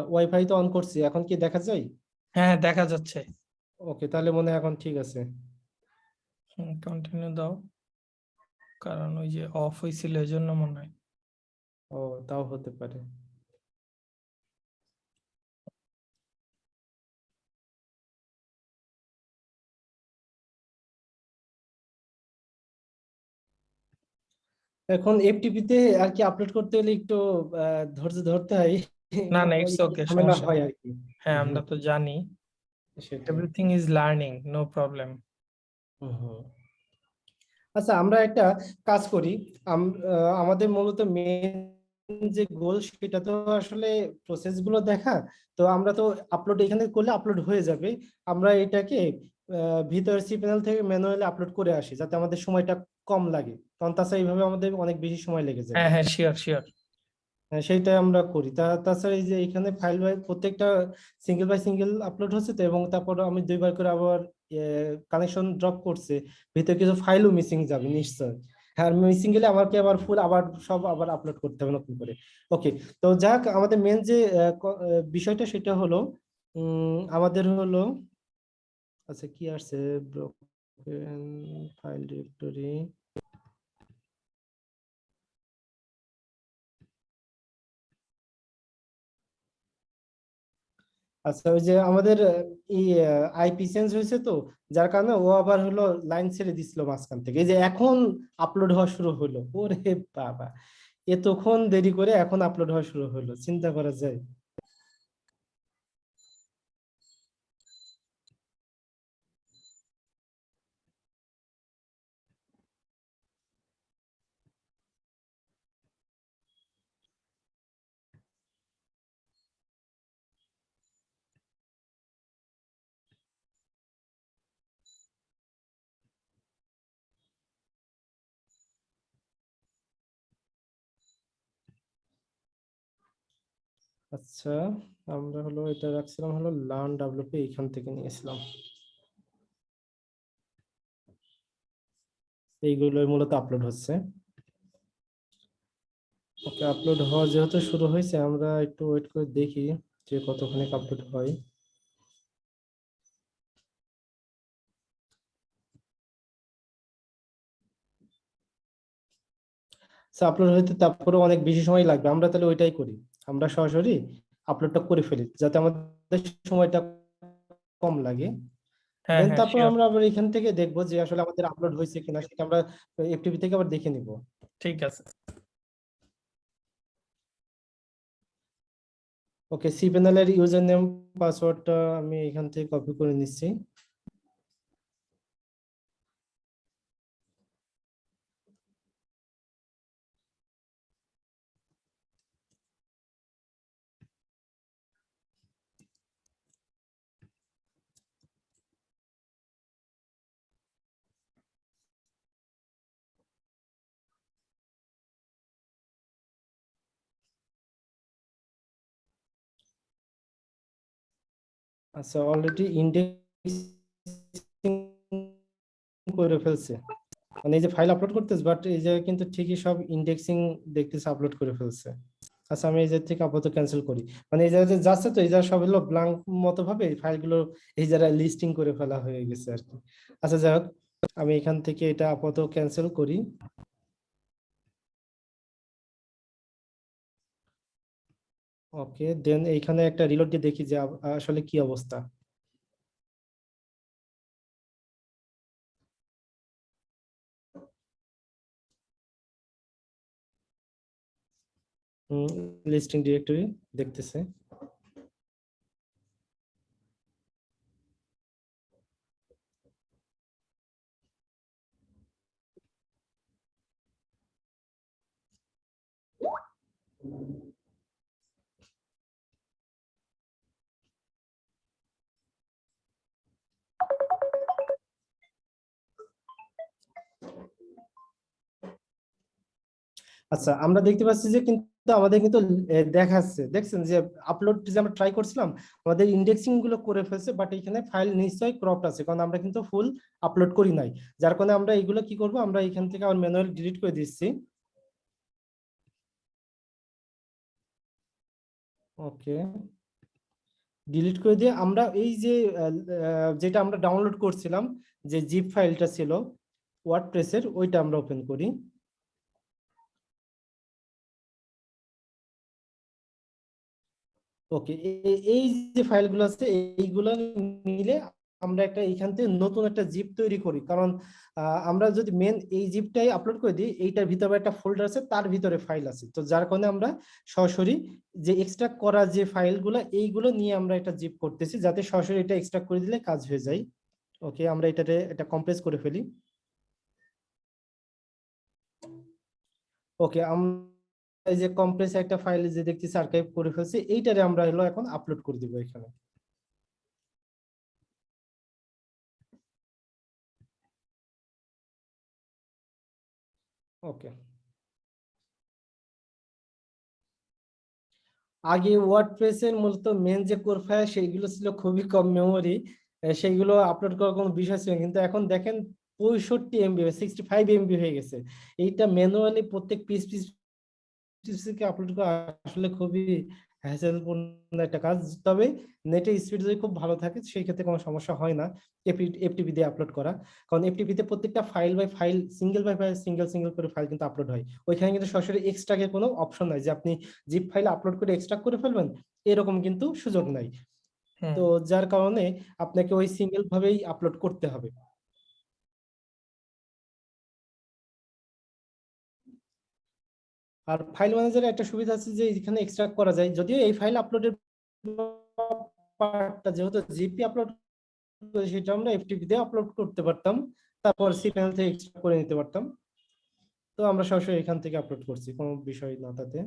ওয়াইফাই তো অন করছি এখন কি দেখা যায়? হ্যাঁ দেখা যাচ্ছে। ওকে তাহলে মনে হয় এখন ঠিক আছে। কন্টিনিউ দাও। কারণ ওই যে অফ হয়েছিল এই জন্য মনে হয়। ও তাও হতে পারে। এখন এফটিপি তে আর কি আপলোড করতে হলে একটু ধৈর্য ধরতে হয়। না, না, okay, ঝামেলা সমস্যা হয় আর কি হ্যাঁ আমরা তো জানি। Everything is learning no problem আচ্ছা আমরা একটা কাজ করি। আমাদের মূলত মেন যে গোল সেটা তো আসলে প্রসেসগুলো দেখা। তো আমরা তো আপলোড এখানে করলে আপলোড হয়ে যাবে। আমরা এটাকে ভিতর সি প্যানেল থেকে ম্যানুয়ালি আপলোড করে আসি যাতে আমাদের সময়টা কম লাগে। কারণ তাছাড়া এইভাবে আমাদের অনেক বেশি সময় লেগে যায়। হ্যাঁ হ্যাঁ শিওর শিওর হ্যাঁ সেইটাই আমরা করি। তা, তাছাড়া এই যে এখানে ফাইল বাই প্রত্যেকটা সিঙ্গেল বাই সিঙ্গেল আপলোড হচ্ছে তো এবং তারপর আমি দুইবার করে আবার কানেকশন ড্রপ করছে। ভিতরে কিছু ফাইলও মিসিং যাবে, নিশ্চয়। হ্যাঁ মিসিং গেলে আমাকে আবার ফুল আবার সব আবার আপলোড করতে হবে নতুন করে। ওকে তো যাক, আমাদের মেন যে বিষয়টা সেটা হলো আমাদের হলো আচ্ছা কি আসছে? ফাইল ডিরেক্টরি আচ্ছা ওই যে আমাদের এই আইপি চেঞ্জ হয়েছে তো, যার কারণে ও আবার হলো লাইন ছেড়ে দিছিল মাঝখান থেকে। এই যে এখন আপলোড হওয়া শুরু হলো ওরে বাবা। এতক্ষণ দেরি করে এখন আপলোড হওয়া শুরু হলো চিন্তা করা যায়। আচ্ছা আমরা হলো এটা রাখছিলাম হলো লার্ন ডাব্লিউপি এইখান থেকে নিয়েছিলাম। এইগুলো মূলত আপলোড হচ্ছে। ওকে আপলোড হওয়া যেহেতু শুরু হয়েছে, আমরা একটু ওয়েট করে দেখি যে কতক্ষণে আপলোড হয়। আপলোড হইতে তারপরে অনেক বেশি সময় লাগবে, আমরা তাহলে ওইটাই করি। আমরা সরাসরি আপলোডটা করে ফেলি যাতে আমাদের সময়টা কম লাগে। হ্যাঁ হ্যাঁ তারপর আমরা আবার এখান থেকে দেখব যে আসলে আমাদের আপলোড হয়েছে কিনা সেটা আমরা এফটিপি থেকে আবার দেখে নিব। ঠিক আছে। ওকে সি প্যানেলের ইউজার নেম পাসওয়ার্ডটা আমি এখান থেকে কপি করে নিচ্ছি। আচ্ছা অলরেডি ইন্ডেক্সিং করে ফেলছে। মানে এই যে ফাইল আপলোড করতেছে বাট এই যে কিন্তু ঠিকই সব ইন্ডেক্সিং দেখতেছে আপলোড করে ফেলছে। আচ্ছা আমি এই যে থেকে আপাতত ক্যান্সেল করি। মানে এই জায়গাতে যাচ্ছে তো, এই জায়গা সব হলো ব্লাঙ্ক মতো ভাবে ফাইলগুলো এই জায়গায় লিস্টিং করে ফেলা হয়ে গেছে আর কি। আচ্ছা যাই হোক, আমি এখান থেকে এটা আপাতত ক্যান্সেল করি। ওকে দেন এইখানে একটা রিলোড দিয়ে দেখি যে আসলে কি অবস্থা। লিস্টিং ডিরেক্টরি দেখতেছে। আচ্ছা আমরা দেখতে পাচ্ছি যে কিন্তু আমাদের কিন্তু দেখাচ্ছে। দেখছেন যে আপলোড যে আমরা ট্রাই করছিলাম, আমাদের ইন্ডেক্সিংগুলো করে ফেলছে বাট এখানে ফাইল নিশ্চয়ই ক্রপড আছে, কারণ আমরা কিন্তু ফুল আপলোড করি নাই। যার কারণে আমরা এগুলো কি করব, আমরা এখান থেকে আবার ম্যানুয়াল ডিলিট করে দিচ্ছি। ওকে ডিলিট করে দিয়ে আমরা এই যে যেটা আমরা ডাউনলোড করছিলাম, যে জিপ ফাইলটা ছিল ওয়ার্ডপ্রেসের ওইটা আমরা ওপেন করি। ওকে এই যে ফাইলগুলো আছে, এইগুলো মিলে আমরা একটা এখান থেকে নতুন একটা জিপ তৈরি করি। কারণ আমরা যদি মেন এই জিপটাই আপলোড করে দিই, এইটার ভিতরে একটা ফোল্ডার আছে, তার ভিতরে ফাইল আছে। তো যার কারণে আমরা সরাসরি যে এক্সট্রাক্ট করা যে ফাইলগুলো, এইগুলো নিয়ে আমরা একটা জিপ করতেছি, যাতে সরাসরি এটা এক্সট্রাক্ট করে দিলে কাজ হয়ে যায়। ওকে আমরা এটাতে এটা কম্প্রেস করে ফেলি। ওকে আমরা এই যে কম্প্রেস একটা ফাইল যে দেখতেছি আর্কাইভ করে ফেলছি, এইটারে আমরা হলো এখন আপলোড করে দিব এখানে। ওকে আগে ওয়ার্ডপ্রেসের মূলত মেন যে কোর ফাইল সেইগুলো ছিল খুবই কম মেমোরি সেইগুলো আপলোড করার কোনো বিষয় ছিল কিন্তু এখন দেখেন পঁয়ষট্টি এমবি সিক্সটি ফাইভ এমবি হয়ে গেছে। এইটা ম্যানুয়ালি প্রত্যেক পিস পিস পিসকে আপলোড করা আসলে খুবই হ্যাসেলপূর্ণ একটা কাজ। তবে নেটের স্পিড যদি খুব ভালো থাকে সেই ক্ষেত্রে কোনো সমস্যা হয় না এফটিপি দিয়ে আপলোড করা। কারণ এফটিপি তে প্রত্যেকটা file by file single by file single single করে ফাইল কিন্তু আপলোড হয়। ওইখানে কিন্তু সরাসরি এক্সট্রাকে কোনো অপশন নাই যে আপনি জিপ ফাইল আপলোড করে এক্সট্রা করে ফেলবেন এরকম কিন্তু সুযোগ নাই। তো যার কারণে আপনাকে ওই সিঙ্গেল ভাবেই আপলোড করতে হবে। আর ফাইল ম্যানেজারে একটা সুবিধা আছে যে এখানে এক্সট্রাক্ট করা যায়। যদিও এই ফাইল আপলোডের পার্টটা যেহেতু জিপি আপলোড সেটা আমরা এফটিপি দিয়ে আপলোড করতে পারতাম। তারপর সি প্যানেল থেকে এক্সট্রাক্ট করে নিতে পারতাম। তো আমরা সরাসরি এখান থেকে আপলোড করছি, কোনো বিষয় না তাতে।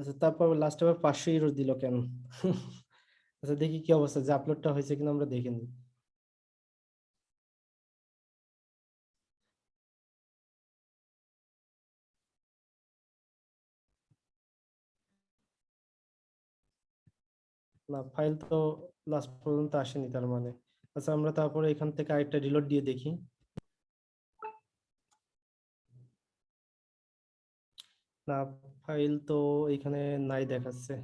আচ্ছা তারপর লাস্ট আবার পাঁচশো ইউরো দিল কেন? আচ্ছা দেখি কি অবস্থা, যে আপলোডটা হয়েছে কিনা আমরা দেখে নিই। না ফাইল তো লাস্ট পর্যন্ত আসেনি তার মানে। আচ্ছা আমরা তারপরে এখান থেকে আরেকটা রিলোড দিয়ে দেখি। না ফাইল তো এখানে নাই দেখাচ্ছে।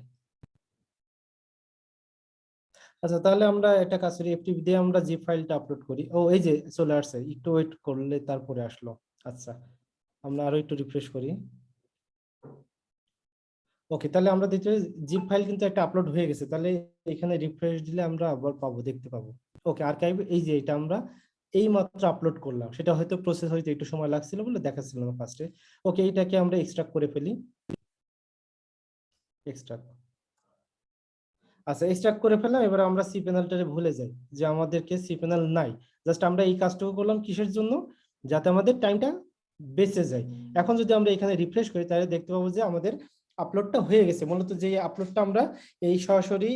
আচ্ছা তাহলে আমরা একটা কাজ করি এফটিপি দিয়ে আমরা জিপ ফাইলটা আপলোড করি। ও, এই যে চলে আসছে, একটু ওয়েট করলে তারপরে আসলো। আচ্ছা আমরা আরও একটু রিফ্রেশ করি। ওকে তাহলে আমরা দেখতে জিপ ফাইল কিন্তু একটা আপলোড হয়ে গেছে। তাহলে এখানে রিফ্রেশ দিলে আমরা আবার পাবো, দেখতে পাবো। ওকে আর্কাইভ এই যে এটা আমরা এই মাত্র আপলোড করলাম। সেটা হয়তো প্রসেস হইতে একটু সময় লাগছিল বলে দেখাচ্ছিল না ফার্স্টে ওকে এইটাকে আমরা এক্সট্রাক্ট করে ফেলি। এক্সট্রাক্ট আচ্ছা এক্সট্রাক্ট করে ফেললাম। এবার আমরা সি প্যানেলটারে ভুলে যাই যে আমাদেরকে সি প্যানেল নাই। জাস্ট আমরা এই কাজটুকু করলাম কিসের জন্য? যাতে আমাদের টাইমটা বেঁচে যায়। এখন যদি আমরা এখানে রিফ্রেশ করি, তাহলে দেখতে পাবো যে আমাদের আপলোডটা হয়ে গেছে। মূলত যে আপলোডটা আমরা এই সরাসরি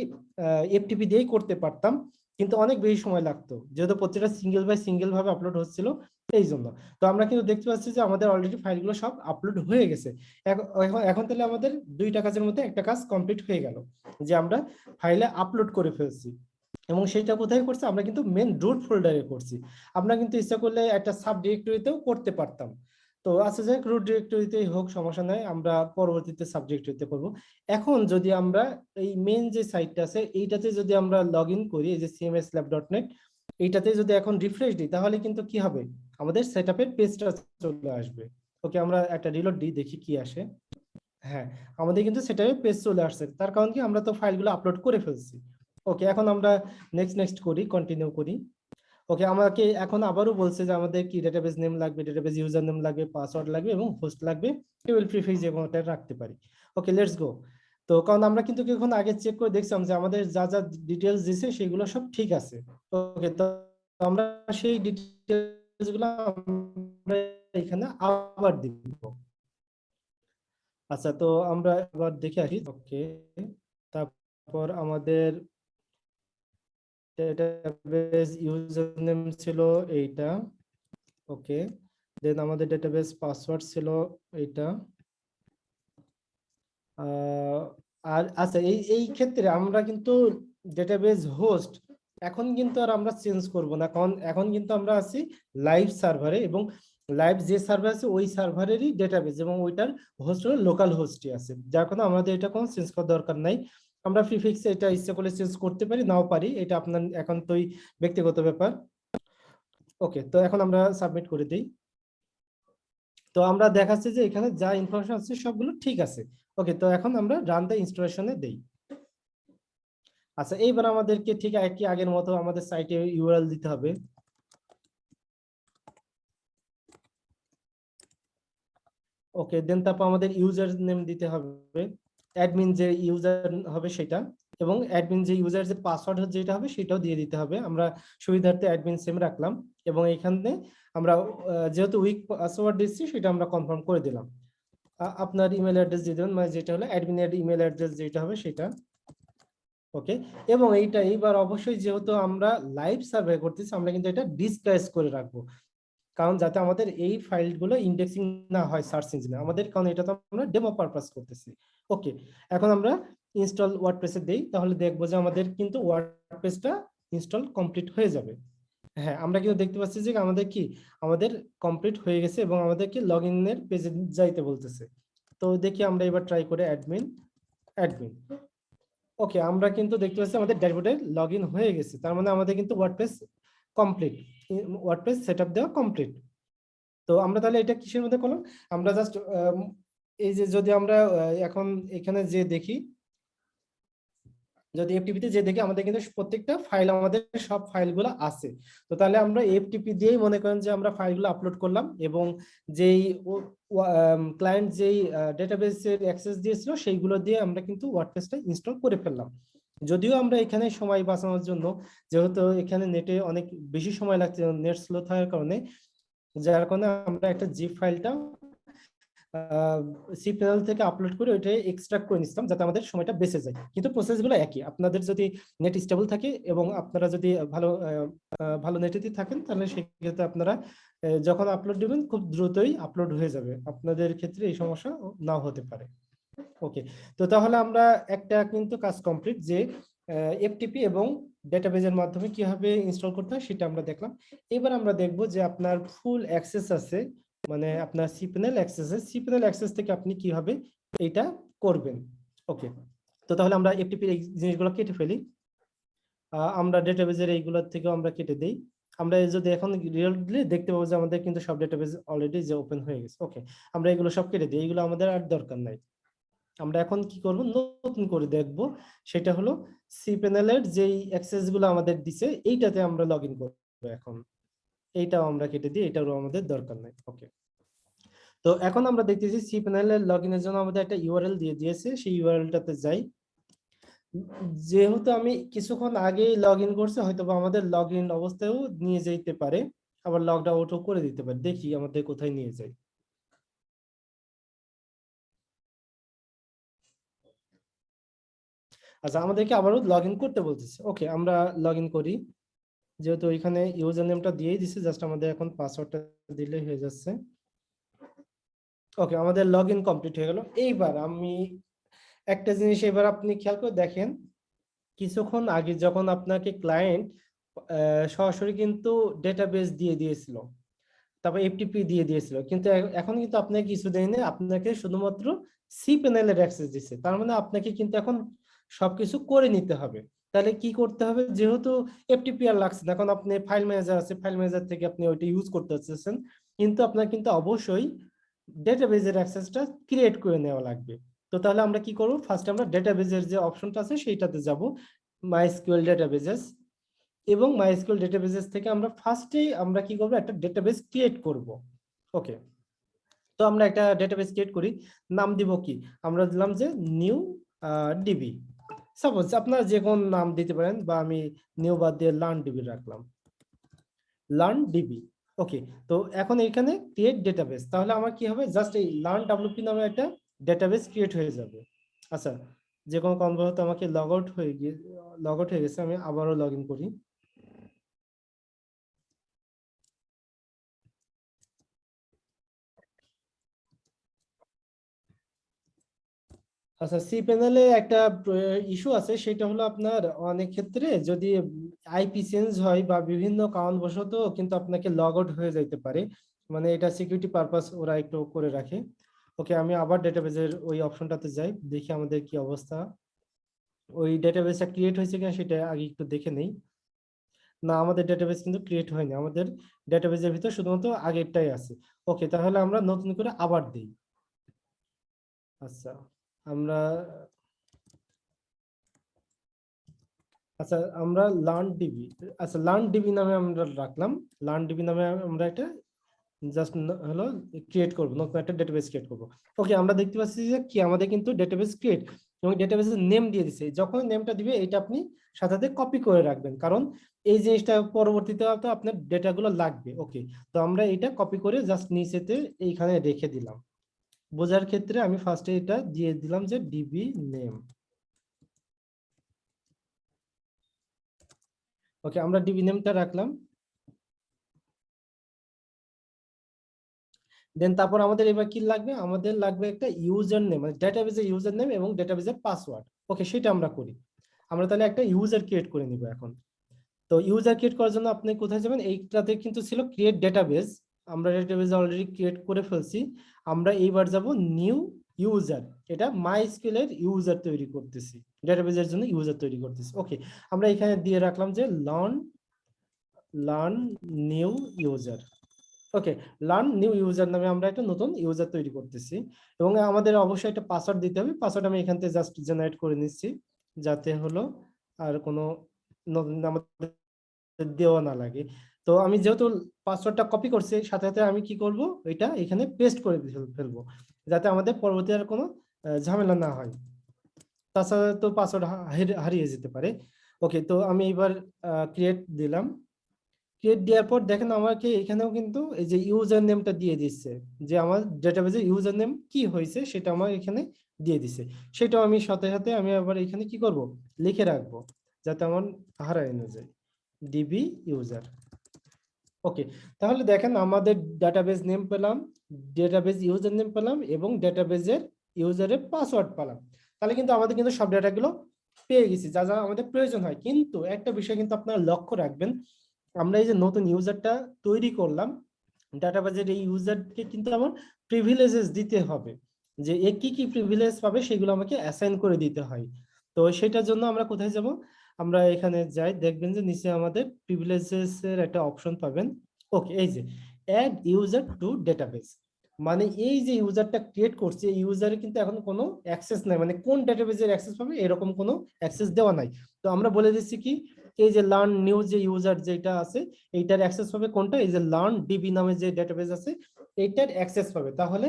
এফটিপি দিয়েই করতে পারতাম কিন্তু অনেক বেশি সময় লাগতো। যেহেতু প্রত্যেকটা সিঙ্গেল বাই সিঙ্গেল ভাবে আপলোড হচ্ছিল, এই জন্য। তো আমরা কিন্তু দেখতে পাচ্ছি যে আমাদের অলরেডি ফাইলগুলো সব আপলোড হয়ে গেছে। এখন, এখন- তাহলে আমাদের দুইটা কাজের মধ্যে একটা কাজ কমপ্লিট হয়ে গেল, যে আমরা ফাইলে আপলোড করে ফেলছি। এবং সেটা কোথায় করছি? আমরা কিন্তু মেন রুট ফোল্ডারে করছি। আমরা কিন্তু ইচ্ছা করলে একটা সাব ডিরেক্টরিতেও করতে পারতাম। তো আচ্ছা যাক রুট ডিরেক্টরিতেই হোক, সমস্যা নাই, আমরা পরবর্তীতে সাব ডিরেক্টরিতে করব এখন যদি আমরা এই মেন যে সাইটটা আছে, এইটাতে যদি আমরা লগ করি, এই যে সিএমএস ল্যাব ডট নেট এইটাতে যদি এখন রিফ্রেশ দিই, তাহলে কিন্তু কি হবে? আমাদের সেট আপের পেজটা চলে আসবে। ওকে, আমরা একটা রিলোড দিই, দেখি কি আসে। হ্যাঁ আমাদের কিন্তু সেটাপের পেজ চলে আসছে। তার কারণ কি, আমরা তো ফাইলগুলো আপলোড করে ফেলছি। ওকে, এখন আমরা নেক্সট নেক্সট করি কন্টিনিউ করি। ওকে আমাকে এখন আবারও বলছে যে আমাদের কি ডেটাবেস নেম লাগবে ডেটাবেস ইউজার নেম লাগবে পাসওয়ার্ড লাগবে এবং হোস্ট লাগবে। টেবিল প্রিফিক্স এবং ওটা রাখতে পারি। ওকে লেটস গো তো কারণ আমরা কিন্তু এখন আগে চেক করে দেখছিলাম যে আমাদের যা যা ডিটেলস দিছে সেগুলো সব ঠিক আছে। ওকে তো আমরা সেই ডিটেলসগুলো আমরা এখানে আবার দিব আচ্ছা তো আমরা আবার দেখে আসি। ওকে তারপর আমাদের ডেটাবেস ইউজার নেম ছিল এইটা। ওকে দেন আমাদের ডেটাবেস পাসওয়ার্ড ছিল এইটা। আর আচ্ছা এই এই ক্ষেত্রে আমরা কিন্তু ডেটাবেস হোস্ট এখন কিন্তু আর আমরা চেঞ্জ করব না। কারণ এখন কিন্তু আমরা আছি লাইভ সার্ভারে এবং লাইভ যে সার্ভার আছে, ওই সার্ভারেরই ডেটাবেস এবং ওইটার হোস্ট হলো লোকাল হোস্টই আছে। যার কারণে আমাদের এটা কোনো চেঞ্জ করার দরকার নাই। আমরা প্রিফিক্সে এটা ইচ্ছে করলে চেঞ্জ করতে পারি, নাও পারি, এটা আপনার এখন একান্তই ব্যক্তিগত ব্যাপার। ওকে তো এখন আমরা সাবমিট করে দিই। তো আমরা দেখাচ্ছি যে এখানে যা ইনফরমেশন আছে সবগুলো ঠিক আছে। ওকে তো এখন আমরা রান দ্য ইনস্টলেশনে দেই। আচ্ছা এইবার আমাদেরকে ঠিক একই আগের মতো আমাদের সাইটে ইউআরএল দিতে হবে। ওকে দেন তারপর আমাদের ইউজার নেম দিতে হবে। অ্যাডমিন যে ইউজার হবে সেটা এবং অ্যাডমিন যে ইউজার যে পাসওয়ার্ড যেটা হবে সেটাও দিয়ে দিতে হবে। আমরা সুবিধার্থে অ্যাডমিন সেম রাখলাম এবং এখানে আমরা যেহেতু উইক পাসওয়ার্ড দিচ্ছি সেটা আমরা কনফার্ম করে দিলাম। আপনার ইমেল অ্যাড্রেস দিয়ে দেবেন মানে যেটা হলো অ্যাডমিনের ইমেল অ্যাড্রেস যেটা হবে সেটা। ওকে এবং এইটা এইবার অবশ্যই যেহেতু আমরা লাইভ সার্ভে করতেছি, আমরা কিন্তু এটা ডিসপ্লেস করে রাখব। কারণ যাতে আমাদের এই ফাইলগুলো ইন্ডেক্সিং না হয় সার্চ ইঞ্জিনে আমাদের, কারণ এটা তো আমরা ডেমো পারপাস করতেছি। ওকে এখন আমরা ইনস্টল ওয়ার্ডপ্রেসে দেই, তাহলে দেখব যে আমাদের কিন্তু ওয়ার্ডপ্রেসটা ইনস্টল কমপ্লিট হয়ে যাবে। হ্যাঁ আমরা কিন্তু দেখতে পাচ্ছি যে আমাদের কি, আমাদের কমপ্লিট হয়ে গেছে এবং আমাদেরকে লগ ইনের পেজে যাইতে বলতেছে। তো দেখি আমরা এবার ট্রাই করে অ্যাডমিন অ্যাডমিন ওকে আমরা কিন্তু দেখতে পাচ্ছি আমাদের ড্যাশবোর্ডে লগ হয়ে গেছে। তার মানে আমাদের কিন্তু ওয়ার্ডপ্রেস কমপ্লিট ওয়ার্ডপ্রেস সেটআপ দেওয়া কমপ্লিট তো আমরা তাহলে এটা কিসের মধ্যে করলাম? আমরা জাস্ট এই যে যদি আমরা এখন এখানে যে দেখি, যদি এফটিপিতে যে দেখি, আমাদের কিন্তু প্রত্যেকটা ফাইল আমাদের সব ফাইলগুলো আছে। তো তাহলে আমরা এফটিপি দিয়েই মনে করেন যে আমরা ফাইলগুলো আপলোড করলাম এবং যেই ক্লায়েন্ট যেই ডেটাবেসের অ্যাক্সেস দিয়েছিল, সেইগুলো দিয়ে আমরা কিন্তু ওয়ার্ডপ্রেসটা ইনস্টল করে ফেললাম। যদিও আমরা এখানে সময় বাঁচানোর জন্য, যেহেতু এখানে নেটে অনেক বেশি সময় লাগছে নেট স্লো থাকার কারণে, যার কারণে আমরা একটা জিপ ফাইলটা সি প্যানেল থেকে আপলোড করে ওইটা এক্সট্রাক্ট করে নিতাম যাতে আমাদের সময়টা বেঁচে যায়। কিন্তু প্রসেসগুলো একই। আপনাদের যদি নেট স্টেবল থাকে এবং আপনারা যদি ভালো ভালো নেটেতে থাকেন, তাহলে সেক্ষেত্রে আপনারা যখন আপলোড দেবেন, খুব দ্রুতই আপলোড হয়ে যাবে। আপনাদের ক্ষেত্রে এই সমস্যা নাও হতে পারে। ওকে তো তাহলে আমরা একটা কিন্তু কাজ কমপ্লিট যে এফটিপি এবং ডেটাবেজের মাধ্যমে কীভাবে ইনস্টল করতে হয় সেটা আমরা দেখলাম। এবার আমরা দেখব যে আপনার ফুল অ্যাক্সেস আছে মানে আপনার সিপেনেল অ্যাক্সেস সিপেনেল অ্যাক্সেস থেকে আপনি কীভাবে এইটা করবেন? ওকে তো তাহলে আমরা এফটিপি এই জিনিসগুলো কেটে ফেলি। আমরা ডেটাবেজের এইগুলোর থেকেও আমরা কেটে দেই। আমরা যদি এখন রিয়েলি দেখতে পাবো যে আমাদের কিন্তু সব ডেটাবেজ অলরেডি যে ওপেন হয়ে গেছে। ওকে আমরা এগুলো সব কেটে দিই। এগুলো আমাদের আর দরকার নাই। আমরা এখন কি করব? নতুন করে দেখব। সেটা হলো সি প্যানেলের যেই অ্যাক্সেসগুলো আমাদের দিছে, এইটাতে আমরা লগ ইন করব এখন। এইটাও আমরা কেটে দিই এটারও আমাদের দরকার নাই। ওকে তো এখন আমরা দেখতেছি সি প্যানেলের লগ ইনের জন্য আমাদের একটা ইউআরএল দিয়ে দিয়েছে। সেই ইউআরএলটাতে যাই। যেহেতু আমি কিছুক্ষণ আগেই লগ ইন করছি হয়তো আমাদের লগ ইন অবস্থায়ও নিয়ে যেতে পারে। আবার লগ আউটও করে দিতে পারে। দেখি আমাদের কোথায় নিয়ে যায় আচ্ছা আমাদেরকে আবারও লগ করতে বলতেছে। ওকে আমরা লগ করি। যেহেতু এখানে ইউজার নেমটা দিয়েই দিছে জাস্ট আমাদের এখন পাসওয়ার্ডটা দিলেই হয়ে যাচ্ছে। ওকে আমাদের লগ কমপ্লিট হয়ে গেল। এইবার আমি একটা জিনিস এবার আপনি খেয়াল করে দেখেন, কিছুক্ষণ আগে যখন আপনাকে ক্লায়েন্ট সরাসরি কিন্তু ডেটাবেস দিয়ে দিয়েছিল। তারপর এফটিপি দিয়ে দিয়েছিল। কিন্তু এখন কিন্তু আপনাকে কিছু দেয়নি আপনাকে শুধুমাত্র সি প্যানেলের অ্যাক্সেস দিচ্ছে তার মানে আপনাকে কিন্তু এখন সবকিছু করে নিতে হবে। তাহলে কি করতে হবে? যেহেতু এফটিপিআর লাগছে না, এখন আপনি ফাইল ম্যানেজার আছে ফাইল ম্যানেজার থেকে আপনি ওইটা ইউজ করতে চাচ্ছেন কিন্তু আপনার কিন্তু অবশ্যই ডেটাবেজের অ্যাক্সেসটা ক্রিয়েট করে নেওয়া লাগবে। তো তাহলে আমরা কি করব? ফার্স্ট আমরা ডেটাবেজের যে অপশনটা আছে সেইটাতে যাব। মাইএসকিউএল ডেটাবেজেস এবং মাইএসকিউএল ডেটাবেজেস থেকে আমরা ফার্স্টেই আমরা কি করব? একটা ডেটাবেস ক্রিয়েট করব। ওকে তো আমরা একটা ডেটাবেস ক্রিয়েট করি। নাম দিব কি? আমরা দিলাম যে নিউ ডিবি সাপোজ আপনারা যে কোন নাম দিতে পারেন বা আমি নিউ বাদ দিয়ে লার্ন ডিবি রাখলাম। লার্ন ডিবি ওকে তো এখন এখানে ক্রিয়েট ডেটাবেস তাহলে আমার কি হবে? জাস্ট এই লার্ন ডাব্লিউপি নামে একটা ডেটাবেস ক্রিয়েট হয়ে যাবে। আচ্ছা যে কোনো কনভার্ট আমাকে লগ আউট হয়ে গিয়ে লগ আউট হয়ে গেছে, আমি আবারও লগ ইন করি। আচ্ছা সি প্যানেলে একটা ইস্যু আছে, সেটা হলো আপনার অনেক ক্ষেত্রে যদি আইপি চেঞ্জ হয় বা বিভিন্ন কারণবশত কিন্তু আপনাকে লগ আউট হয়ে যাইতে পারে। মানে এটা সিকিউরিটি পারপাস ওরা একটু করে রাখে। ওকে আমি আবার ডেটাবেজের ওই অপশনটাতে যাই, দেখি আমাদের কি অবস্থা। ওই ডেটাবেসটা ক্রিয়েট হয়েছে কিনা সেটা আগে একটু দেখে নেই। না, আমাদের ডেটাবেস কিন্তু ক্রিয়েট হয়নি, আমাদের ডেটাবেসের ভিতর শুধুমাত্র আগেরটাই আছে। ওকে তাহলে আমরা নতুন করে আবার দিই। আচ্ছা। আমরা আচ্ছা আমরা লার্ন ডিবি আচ্ছা লার্ন ডিবি নামে আমরা রাখলাম। লার্ন ডিবি নামে আমরা একটা জাস্ট হলো ক্রিয়েট করব, নতুন একটা ডেটাবেস ক্রিয়েট করব। ওকে আমরা দেখতে পাচ্ছি যে কি, আমাদের কিন্তু ডেটাবেস ক্রিয়েট এবং ডেটাবেসের নেম দিয়ে দিছে। যখন নেমটা দিবে, এটা আপনি সাথে সাথে কপি করে রাখবেন। কারণ এই জিনিসটা পরবর্তীতে তো আপনার ডেটাগুলো লাগবে। ওকে তো আমরা এটা কপি করে জাস্ট নিচেতে এইখানে রেখে দিলাম। বোঝার ক্ষেত্রে আমি ফার্স্টে এটা দিয়ে দিলাম যে ডিবি নেম ওকে আমরা ডিবি নেমটা রাখলাম। দেন তারপর আমাদের এবার কি লাগবে? আমাদের লাগবে একটা ইউজার নেম মানে ডেটাবেজের ইউজার নেম এবং ডেটাবেজের পাসওয়ার্ড ওকে সেটা আমরা করি। আমরা তাহলে একটা ইউজার ক্রিয়েট করে নিব এখন। তো ইউজার ক্রিয়েট করার জন্য আপনি কোথায় যাবেন? এইটাতে কিন্তু ছিল ক্রিয়েট ডেটাবেজ আমরা ডেটাবেজ অলরেডি ক্রিয়েট করে ফেলছি, আমরা এইবার যাব নিউ ইউজার এটা মাই স্কিলের ইউজার তৈরি করতেছি ডেটাবেজের জন্য ইউজার তৈরি করতেছি ওকে আমরা এখানে দিয়ে রাখলাম যে learn learn new user okay learn new user নামে আমরা একটা নতুন ইউজার তৈরি করতেছি, এবং আমাদের অবশ্যই একটা পাসওয়ার্ড দিতে হবে পাসওয়ার্ড আমি এখান থেকে জাস্ট জেনারেট করে নিচ্ছি, যাতে হলো আর কোনো আমাদের দেওয়া না লাগে। তো আমি যেহেতু পাসওয়ার্ডটা কপি করছি, সাথে সাথে আমি কি করব? এটা এখানে পেস্ট করে ফেলব, যাতে আমাদের পরবর্তী আর কোনো ঝামেলা না হয়। তাছাড়া তো পাসওয়ার্ড হারিয়ে যেতে পারে। ওকে তো আমি এবার ক্রিয়েট দিলাম। ক্রিয়েট দেওয়ার পর দেখেন আমাকে এখানেও কিন্তু এই যে ইউজার নেমটা দিয়ে দিচ্ছে, যে আমার ডেটাবেজের ইউজার নেম কি হয়েছে সেটা আমার এখানে দিয়ে দিছে সেটাও আমি সাথে সাথে আমি আবার এখানে কি করব? লিখে রাখব, যাতে আমার হারায় না যায়। ডিবি ইউজার ওকে তাহলে দেখেন আমাদের ডাটাবেজ নেম পেলাম ডেটাবেজ ইউজার নেম পেলাম এবং ডেটাবেজের ইউজারের পাসওয়ার্ড পেলাম। তাহলে কিন্তু আমাদের কিন্তু সব ডাটাগুলো পেয়ে গেছি, যা যা আমাদের প্রয়োজন হয়। কিন্তু একটা বিষয় কিন্তু আপনারা লক্ষ্য রাখবেন, আমরা এই যে নতুন ইউজারটা তৈরি করলাম ডাটাবেজের এই ইউজারকে কিন্তু আমার প্রিভিলেজেস দিতে হবে। যে এ কি কি প্রিভিলেজ পাবে সেগুলো আমাকে অ্যাসাইন করে দিতে হয়। তো সেটার জন্য আমরা কোথায় যাব? আমরা এখানে যাই, দেখবেন যে নিচে আমাদের প্রিভিলেজেস এর একটা অপশন পাবেন। ওকে এই যে অ্যাড ইউজার টু ডেটাবেস মানে এই যে ইউজারটা ক্রিয়েট করছে, এই ইউজারে কিন্তু এখন কোনো অ্যাক্সেস নাই মানে কোন ডেটাবেজের অ্যাক্সেস পাবে, এরকম কোনো অ্যাক্সেস দেওয়া নাই। তো আমরা বলে দিচ্ছি কি, এই যে লার্ন নিউ যে ইউজার যেটা আছে, এইটার অ্যাক্সেস পাবে কোনটা? এই যে লার্ন ডিবি নামে যে ডেটাবেস আছে, এইটার অ্যাক্সেস পাবে। তাহলে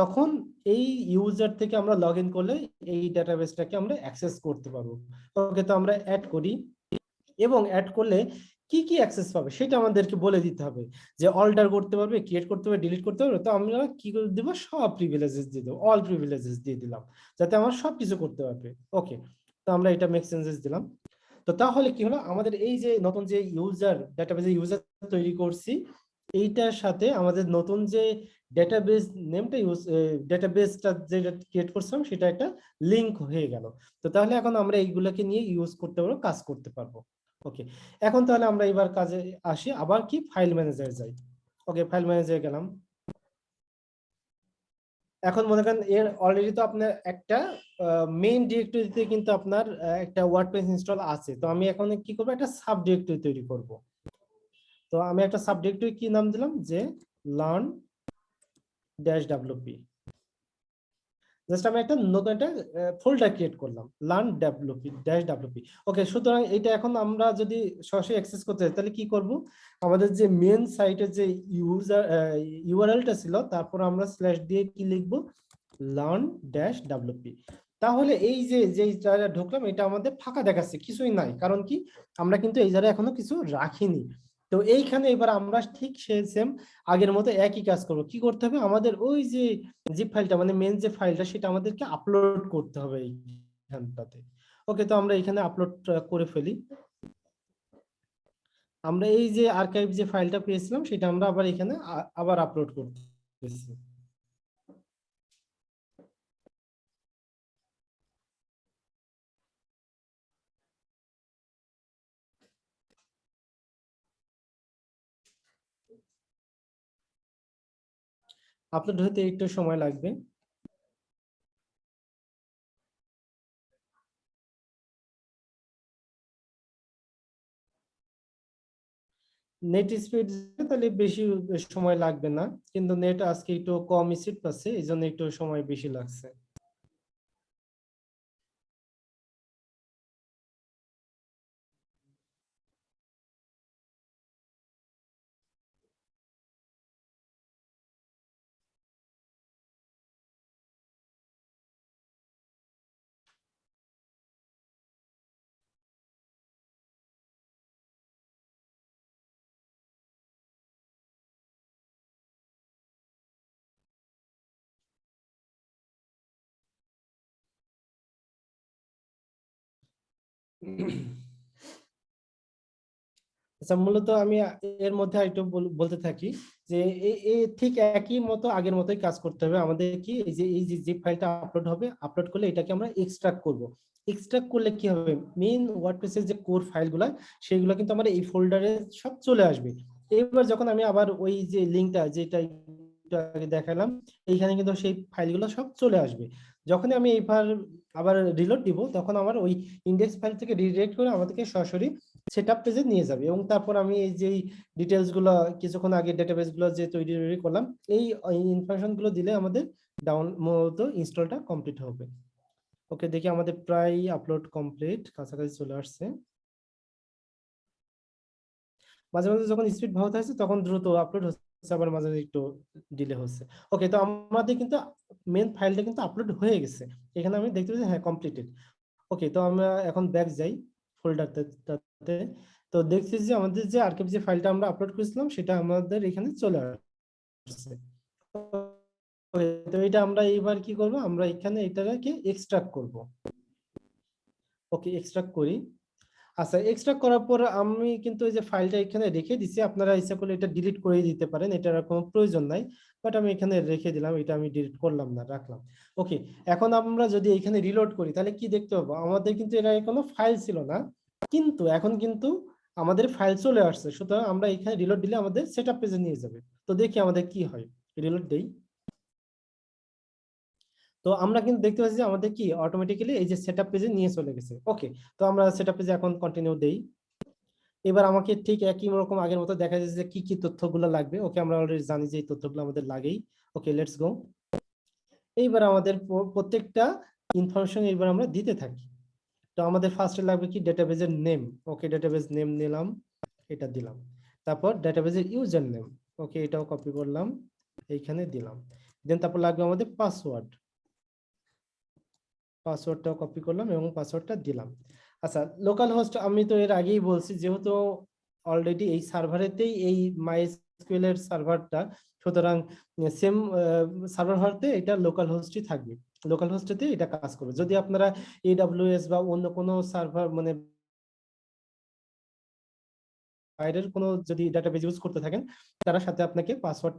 তখন এই ইউজার থেকে আমরা লগ ইন করলে এই ডাটাবেসটাকে আমরা অ্যাক্সেস করতে পারব। ওকে, তো আমরা অ্যাড করি এবং অ্যাড করলে কি কি অ্যাক্সেস পাবে সেটা আমাদেরকে বলে দিতে হবে যে অল্টার করতে পারবে ক্রিয়েট করতে পারবে ডিলিট করতে পারবে। তো আমরা কি করে দেবো? সব প্রিভিলেজেস দিয়ে দেবো অল প্রিভিলেজেস দিয়ে দিলাম যাতে আমার সব কিছু করতে পারবে। ওকে, তো আমরা এটা মেক সেন্সেস দিলাম। তো তাহলে কি হলো? আমাদের এই যে নতুন যে ইউজার ডেটাবেজে ইউজার তৈরি করছি, এইটার সাথে আমাদের নতুন যে ডেটাবেস নেমটা ইউজ ডেটাবেসটা যেটা ক্রিয়েট করছিলাম, সেটা একটা লিংক হয়ে গেল। তো তাহলে এখন আমরা এইগুলোকে নিয়ে ইউজ করতে পারব, কাজ করতে পারব। ওকে এখন তাহলে আমরা এবার কাজে আসি, আবার কি? ফাইল ম্যানেজার যাই। ওকে ফাইল ম্যানেজারে গেলাম। এখন মনে করেন এর অলরেডি তো আপনার একটা মেইন ডিরেক্টরিতে কিন্তু আপনার একটা ওয়ার্ডপ্রেস ইনস্টল আছে। তো আমি এখন কি করব? একটা সাব ডিরেক্টরি তৈরি করব। তো আমি একটা সাব ডিরেক্টরি কি নাম দিলাম? যে লার্ন ড্যাশ ডাব্লিউপি জাস্ট আমি একটা নতুন একটা ফোল্ডার ক্রিয়েট করলাম learn WP dash WP okay সুতরাং এটা এখন আমরা যদি সরাসরি অ্যাক্সেস করতে চাই তাহলে কি করব? আমাদের যে মেন সাইটের যে ইউজার ইউআরএলটা ছিল, তারপর আমরা স্ল্যাশ দিয়ে কি লিখব? লার্ন ড্যাশ ডাব্লিউপি তাহলে এই যে যে জায়গায় ঢুকলাম, এটা আমাদের ফাঁকা দেখাচ্ছে, কিছুই নাই। কারণ কি? আমরা কিন্তু এই জায়গায় এখনও কিছু রাখিনি। তো এইখানে এবার আমরা ঠিক সে সেম আগের মতো একই কাজ করব। কি করতে হবে? আমাদের ওই যে জিপ ফাইলটা মানে মেন যে ফাইলটা সেটা আমাদেরকে আপলোড করতে হবে এইখানটাতে। ওকে তো আমরা এখানে আপলোড করে ফেলি। আমরা এই যে আর্কাইভ যে ফাইলটা পেয়েছিলাম, সেটা আমরা আবার এখানে আবার আপলোড করতেছি। আপলোড হতে একটু সময় লাগবে। নেট স্পিড তাহলে বেশি সময় লাগবে না, কিন্তু নেট আজকে একটু কম স্পিড পাচ্ছে, এই জন্য একটু সময় বেশি লাগছে। আচ্ছা মূলত আমি এর মধ্যে আরেকটু বলতে থাকি যে ঠিক একই মতো আগের মতোই কাজ করতে হবে। আমাদের কি এই যে এই যে ফাইলটা আপলোড হবে আপলোড করলে এটাকে আমরা এক্সট্রাক্ট করব। এক্সট্রাক্ট করলে কি হবে? মেইন ওয়ার্ডপ্রেসের যে কোর ফাইলগুলো সেগুলো কিন্তু আমার এই ফোল্ডারে সব চলে আসবে। এবার যখন আমি আবার ওই যে লিঙ্কটা যেটা আগে দেখালাম, এইখানে কিন্তু সেই ফাইলগুলো সব চলে আসবে। যখন আমি এইবার আবার রিলোড দিব, তখন আমার ওই ইন্ডেক্স ফাইল থেকে রিডাইরেক্ট করে আমাদেরকে সরাসরি সেট আপ পেজে নিয়ে যাবে এবং তারপর আমি এই যে ডিটেলসগুলো কিছুক্ষণ আগে ডেটাবেসগুলো যে তৈরি তৈরি করলাম, এই ইনফরমেশনগুলো দিলে আমাদের ডাউন মূলত ইনস্টলটা কমপ্লিট হবে। ওকে দেখি আমাদের প্রায় আপলোড কমপ্লিট কাছাকাছি চলে আসছে। মাঝে মাঝে যখন স্পিড ভালো থাকছে তখন দ্রুত আপলোড হচ্ছে। আবার মাঝে একটু ডিলে হচ্ছে। ওকে তো আমাদের কিন্তু মেন ফাইলটা কিন্তু আপলোড হয়ে গেছে। এখানে আমি দেখতে পাচ্ছি হ্যাঁ কমপ্লিটেড ওকে তো আমরা এখন ব্যাক যাই ফোল্ডারটাতে তো দেখছি যে আমাদের যে আর্কাইভ যে ফাইলটা আমরা আপলোড করেছিলাম, সেটা আমাদের এখানে চলে আসছে। তো এটা আমরা এইবার কি করব? আমরা এখানে এটাকে এক্সট্রাক্ট করব। ওকে এক্সট্রাক্ট করি। আচ্ছা এক্সট্রাক্ট করার পর আমি কিন্তু এই যে ফাইলটা এখানে রেখে দিছি। আপনারা ইচ্ছা করলে এটা ডিলিট করে দিতে পারেন, এটার কোনো প্রয়োজন নাই। বাট আমি এখানে রেখে দিলাম, এটা আমি ডিলিট করলাম না, রাখলাম। ওকে এখন আমরা যদি এখানে রিলোড করি, তাহলে কি দেখতে পাবো? আমাদের কিন্তু আগে কোনো ফাইল ছিল না। কিন্তু এখন কিন্তু আমাদের ফাইল চলে আসছে। সুতরাং আমরা এখানে রিলোড দিলে আমাদের সেটআপ পেজে নিয়ে যাবে। তো দেখি আমাদের কি হয়। রিলোড দেই। তো আমরা কিন্তু দেখতে পাচ্ছি যে আমাদের কি অটোমেটিক্যালি এই যে সেটআপ পেজে নিয়ে চলে গেছে। ওকে তো আমরা সেটআপ পেজে এখন কন্টিনিউ দেই। এবার আমাকে ঠিক একই রকম আগের মতো দেখা যাচ্ছে যে কি কি তথ্যগুলো লাগবে। ওকে আমরা অলরেডি জানি যে এই তথ্যগুলো আমাদের লাগেই। ওকে লেটস গো এইবার আমাদের প্রত্যেকটা ইনফরমেশন এবার আমরা দিতে থাকি। তো আমাদের ফার্স্টে লাগবে কি ডেটাবেজের নেম ওকে ডেটাবেজ নেম নিলাম, এটা দিলাম। তারপর ডেটাবেজের ইউজার নেম ওকে এটাও কপি করলাম, এইখানে দিলাম। দেন তারপর লাগবে আমাদের পাসওয়ার্ড পাসওয়ার্ডটাও কপি করলাম এবং পাসওয়ার্ডটা দিলাম। আচ্ছা লোকাল হোস্ট আমি তো এর আগেই বলছি, যেহেতু অলরেডি এই সার্ভারেতেই এই মাইএসকিউএল এর সার্ভারটা সুতরাং সেম সার্ভার হওয়াতে এটা লোকাল হোস্টই থাকবে। লোকাল হোস্টেতে এটা কাজ করবে। যদি আপনারা এডব্লিউএস বা অন্য কোনো সার্ভার মানে বাইরের কোনো যদি ডাটাবেজ ইউজ করতে থাকেন, তারা সাথে আপনাকে পাসওয়ার্ড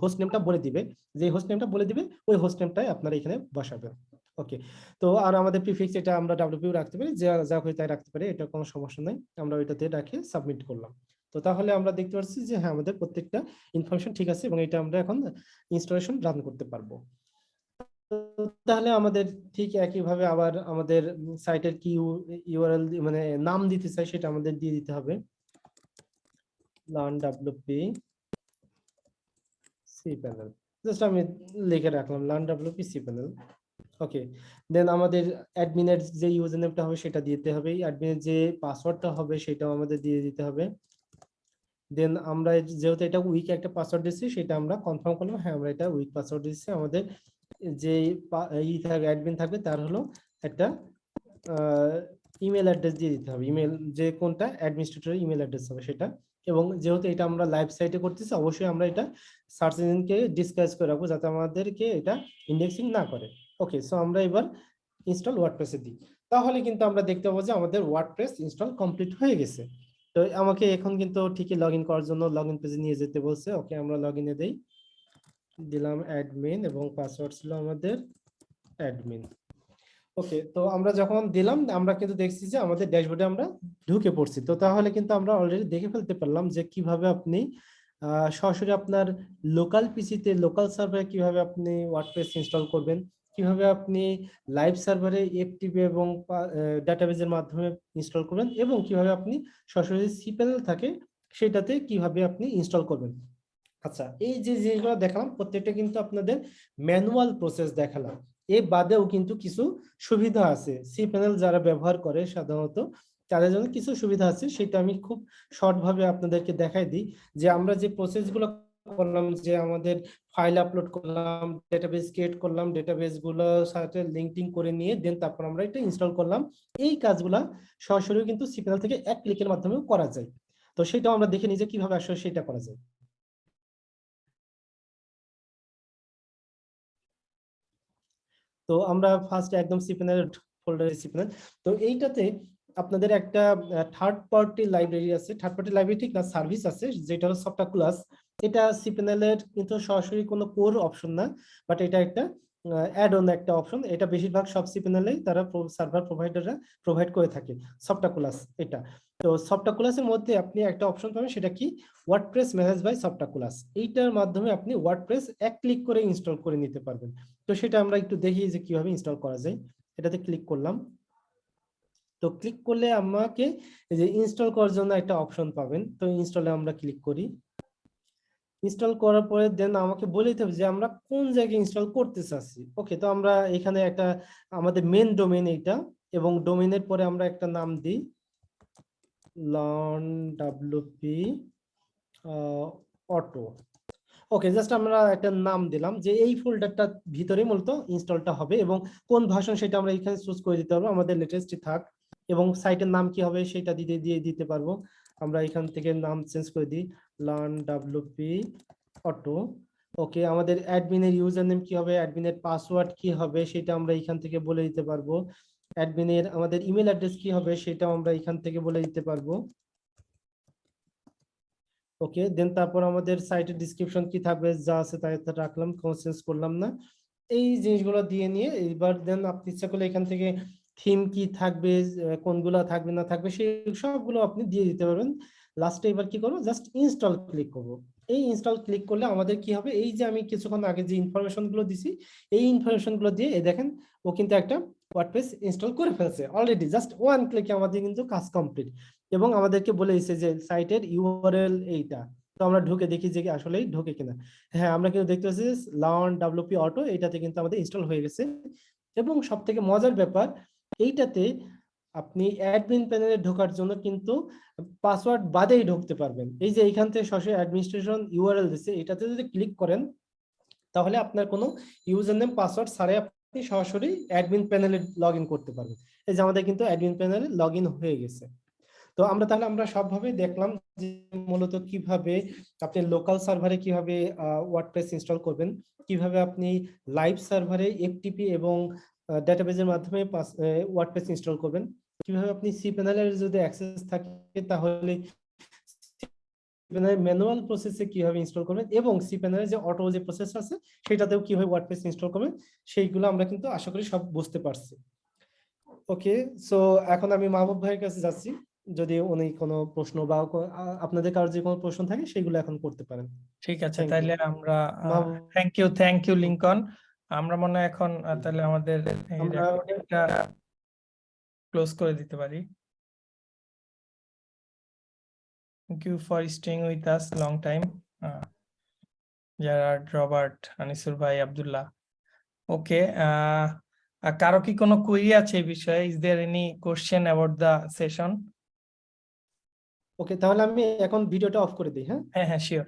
হোস্ট নেমটা বলে দিবে। যে হোস্ট নেমটা বলে দিবে, ওই হোস্ট নেমটাই আপনারা এখানে বসাবেন। ওকে। তো আর আমাদের প্রিফিক্স এটা আমরা ডাব্লিউপিও রাখতে পারি, যা যা হয় তাই রাখতে পারি, এটা কোনো সমস্যা নাই। আমরা ওইটাতে রাখে সাবমিট করলাম। তো তাহলে আমরা দেখতে পাচ্ছি যে হ্যাঁ আমাদের প্রত্যেকটা ইনফরমেশন ঠিক আছে এবং এটা আমরা এখন ইনস্টলেশন রান করতে পারব। তাহলে আমাদের ঠিক একইভাবে আবার আমাদের সাইটের কি ইউআরএল মানে নাম দিতে চাই সেটা আমাদের দিয়ে দিতে হবে। Learn WP C panel just আমি লিখে রাখলাম learn WP C panel okay then আমাদের অ্যাডমিনের যে ইউজার নেমটা হবে, সেটা দিতে হবে। অ্যাডমিনের যে পাসওয়ার্ডটা হবে, সেটাও আমাদের দিয়ে দিতে হবে। দেন আমরা যেহেতু এটা উইক একটা পাসওয়ার্ড দিচ্ছি সেটা আমরা কনফার্ম করলাম। হ্যাঁ আমরা এটা উইক পাসওয়ার্ড দিচ্ছি আমাদের যে ই থাকবে অ্যাডমিন থাকবে, তার হলো একটা ইমেল অ্যাড্রেস দিয়ে দিতে হবে। ইমেল যে কোনটা অ্যাডমিনিস্ট্রেটরের ইমেল অ্যাড্রেস হবে সেটা। এবং যেহেতু এটা আমরা লাইভ সাইটে করতেছি, অবশ্যই আমরা এটা সার্চ ইঞ্জিনকে ডিসকাস করে রাখব, যাতে আমাদেরকে এটা ইন্ডেক্সিং না করে। ওকে সো আমরা এবার ইনস্টল ওয়ার্ডপ্রেসে দিই। তাহলে কিন্তু আমরা দেখতে পাবো যে আমাদের ওয়ার্ডপ্রেস ইনস্টল কমপ্লিট হয়ে গেছে। তো আমাকে এখন কিন্তু ঠিকই লগ করার জন্য লগ ইন পেজে নিয়ে যেতে বলছে। ওকে আমরা লগ ইনে দেই। দিলাম অ্যাডমিন এবং পাসওয়ার্ড ছিল আমাদের অ্যাডমিন ওকে তো আমরা যখন দিলাম, আমরা কিন্তু দেখছি যে আমাদের ড্যাশবোর্ডে আমরা ঢুকে পড়ছি। তো তাহলে কিন্তু আমরা অলরেডি দেখে ফেলতে পারলাম যে কীভাবে আপনি সরাসরি আপনার লোকাল পিসিতে লোকাল সার্ভারে কীভাবে আপনি ওয়ার্ডপ্রেস ইনস্টল করবেন। কীভাবে আপনি লাইভ সার্ভারে এফটিপি এবং ডাটাবেজের মাধ্যমে ইনস্টল করবেন এবং কীভাবে আপনি সরাসরি সি প্যানেল থাকে সেটাতে কীভাবে আপনি ইনস্টল করবেন? আচ্ছা এই যে জিনিসগুলো দেখালাম, প্রত্যেকটা কিন্তু আপনাদের ম্যানুয়াল প্রসেস দেখালাম। এ বাদেও কিন্তু কিছু সুবিধা আছে। সি প্যানেল যারা ব্যবহার করে সাধারণত, তাদের জন্য কিছু সুবিধা আছে। সেটা আমি খুব শর্ট ভাবে আপনাদেরকে দেখাই দিই যে আমরা যে প্রসেসগুলো করলাম যে আমাদের ফাইল আপলোড করলাম ডেটাবেস ক্রিয়েট করলাম ডেটাবেসগুলো সাথে লিঙ্কিং করে নিয়ে দেন তারপর আমরা এটা ইনস্টল করলাম। এই কাজগুলা সরাসরি কিন্তু সি প্যানেল থেকে এক ক্লিকের মাধ্যমে করা যায়। তো সেটাও আমরা দেখে নিই যে কীভাবে আসলে সেটা করা যায়। তো আমরা ফার্স্ট একদম সিপেনের ফোল্ডারে সিপেনের তো এইটাতে আপনাদের একটা থার্ড পার্টি লাইব্রেরি আছে। থার্ড পার্টি লাইব্রেরি ঠিক না সার্ভিস আছে, যেটা হলো সফটওয়্যার ক্লাস এটা সিপেনেলের কিন্তু সরাসরি কোনো কোর অপশন না বাট এটা একটা অ্যাড অন একটা অপশন এটা বেশিরভাগ সব সিপেনেলেই তারা সার্ভার প্রোভাইডাররা প্রোভাইড করে থাকে সফটওয়্যার ক্লাস এটা। তো সফটওয়্যার ক্লাসের মধ্যে আপনি একটা অপশন পাবেন, সেটা কি? WordPress manage by software class এইটার মাধ্যমে আপনি ওয়ার্ডপ্রেস এক ক্লিক করে ইনস্টল করে নিতে পারবেন। তো সেটা আমরা একটু দেখি যে কীভাবে ইনস্টল করা যায়। এটাতে ক্লিক করলাম। তো ক্লিক করলে আমাকে যে ইনস্টল করার জন্য একটা অপশন পাবেন। তো ইনস্টলে আমরা ক্লিক করি। ইনস্টল করার পরে দেন আমাকে বলে দিতে হবে যে আমরা কোন জায়গায় ইনস্টল করতে চাচ্ছি। ওকে তো আমরা এখানে একটা আমাদের মেন ডোমেন এইটা এবং ডোমেনের পরে আমরা একটা নাম দিই। লন ডাব্লিউপি অটো ওকে জাস্ট আমরা একটা নাম দিলাম যে এই ফোল্ডারটার ভিতরে মূলত ইনস্টলটা হবে এবং কোন ভাষণ সেটা আমরা এখানে চুজ করে দিতে পারব, আমাদের লেটেস্টই থাক এবং সাইটের নাম কি হবে সেটা দিতে, দিয়ে দিতে পারব। আমরা এখান থেকে নাম চেঞ্জ করে দিই লার্ন ডাব্লিউপি অটো ওকে আমাদের অ্যাডমিনের ইউজার নেম কি হবে অ্যাডমিনের পাসওয়ার্ড কি হবে, সেটা আমরা এখান থেকে বলে দিতে পারব। অ্যাডমিনের আমাদের ইমেল অ্যাড্রেস কি হবে, সেটাও আমরা এখান থেকে বলে দিতে পারব। ওকে দেন তারপর আমাদের সাইটের ডিসক্রিপশন কি থাকবে, যা আছে তাই রাখলাম, কোনো চেঞ্জ করলাম না। এই জিনিসগুলো দিয়ে নিয়ে এবার দেন আপনি ইচ্ছা করলে এখান থেকে থিম কি থাকবে কোনগুলো থাকবে, না থাকবে, সেই সবগুলো আপনি দিয়ে দিতে পারবেন। লাস্টে এবার কি করব? জাস্ট ইনস্টল ক্লিক করব। এই ইনস্টল ক্লিক করলে আমাদের কি হবে? এই যে আমি কিছুক্ষণ আগে যে ইনফরমেশনগুলো দিছি, এই ইনফরমেশনগুলো দিয়ে দেখেন, ও কিন্তু একটা ওয়ার্ডপ্রেস ইনস্টল করে ফেলছে অলরেডি জাস্ট ওয়ান ক্লিকে আমাদের কিন্তু কাজ কমপ্লিট এবং আমাদেরকে বলে দিচ্ছে যে সাইটের ইউআরএল এইটা। তো আমরা ঢুকে দেখি যে আসলেই ঢোকে কিনা। হ্যাঁ আমরা কিন্তু দেখতে পাচ্ছি লার্ন ডাব্লিউপি অটো এইটাতে কিন্তু আমাদের ইনস্টল হয়ে গেছে। এবং সব থেকে মজার ব্যাপার এইটাতে আপনি অ্যাডমিন প্যানেলে ঢোকার জন্য কিন্তু পাসওয়ার্ড বাদেই ঢুকতে পারবেন। এই যে এইখান থেকে সরাসরি অ্যাডমিনিস্ট্রেশন ইউআরএল দিচ্ছে এটাতে যদি ক্লিক করেন, তাহলে আপনার কোনো ইউজার নেম পাসওয়ার্ড ছাড়াই আপনি সরাসরি অ্যাডমিন প্যানেলে লগ করতে পারবেন। এই যে আমাদের কিন্তু অ্যাডমিন প্যানেলে লগ হয়ে গেছে। তো আমরা তাহলে, আমরা সবভাবে দেখলাম যে মূলত কীভাবে আপনি লোকাল সার্ভারে কীভাবে ওয়ার্ডপ্রেস ইনস্টল করবেন, কীভাবে আপনি লাইভ সার্ভারে এফটিপি এবং ডেটাবেজের মাধ্যমে ওয়ার্ডপ্রেস ইনস্টল করবেন। কীভাবে আপনি সি প্যানেলের যদি অ্যাক্সেস থাকে তাহলে ম্যানুয়াল প্রসেসে কীভাবে ইনস্টল করবেন এবং সি প্যানেলের যে অটো যে প্রসেস আছে সেটাতেও কীভাবে ওয়ার্ডপ্রেস ইনস্টল করবেন সেইগুলো আমরা কিন্তু আশা করি সব বুঝতে পারছি। ওকে সো এখন আমি মাহবুব ভাইয়ের কাছে যাচ্ছি। যদি উনি কোনো প্রশ্ন বা আপনাদের কারোর যে কোনো প্রশ্ন থাকে সেগুলো এখন করতে পারেন। ঠিক আছে. তাইলে আমরা thank you thank you Lincoln আমরা মনে হয় এখন তাহলে আমাদের ক্লোজ করে দিতে পারি। Thank you for staying with us long time Uh, Robert Anisur ভাই, আব্দুল্লাহ। ওকে, কারও কি কোনো কোয়েরি আছে এই বিষয়ে? Is there any question about the session okay তাহলে আমি এখন ভিডিওটা অফ করে দিই হ্যাঁ? হ্যাঁ হ্যাঁ শিওর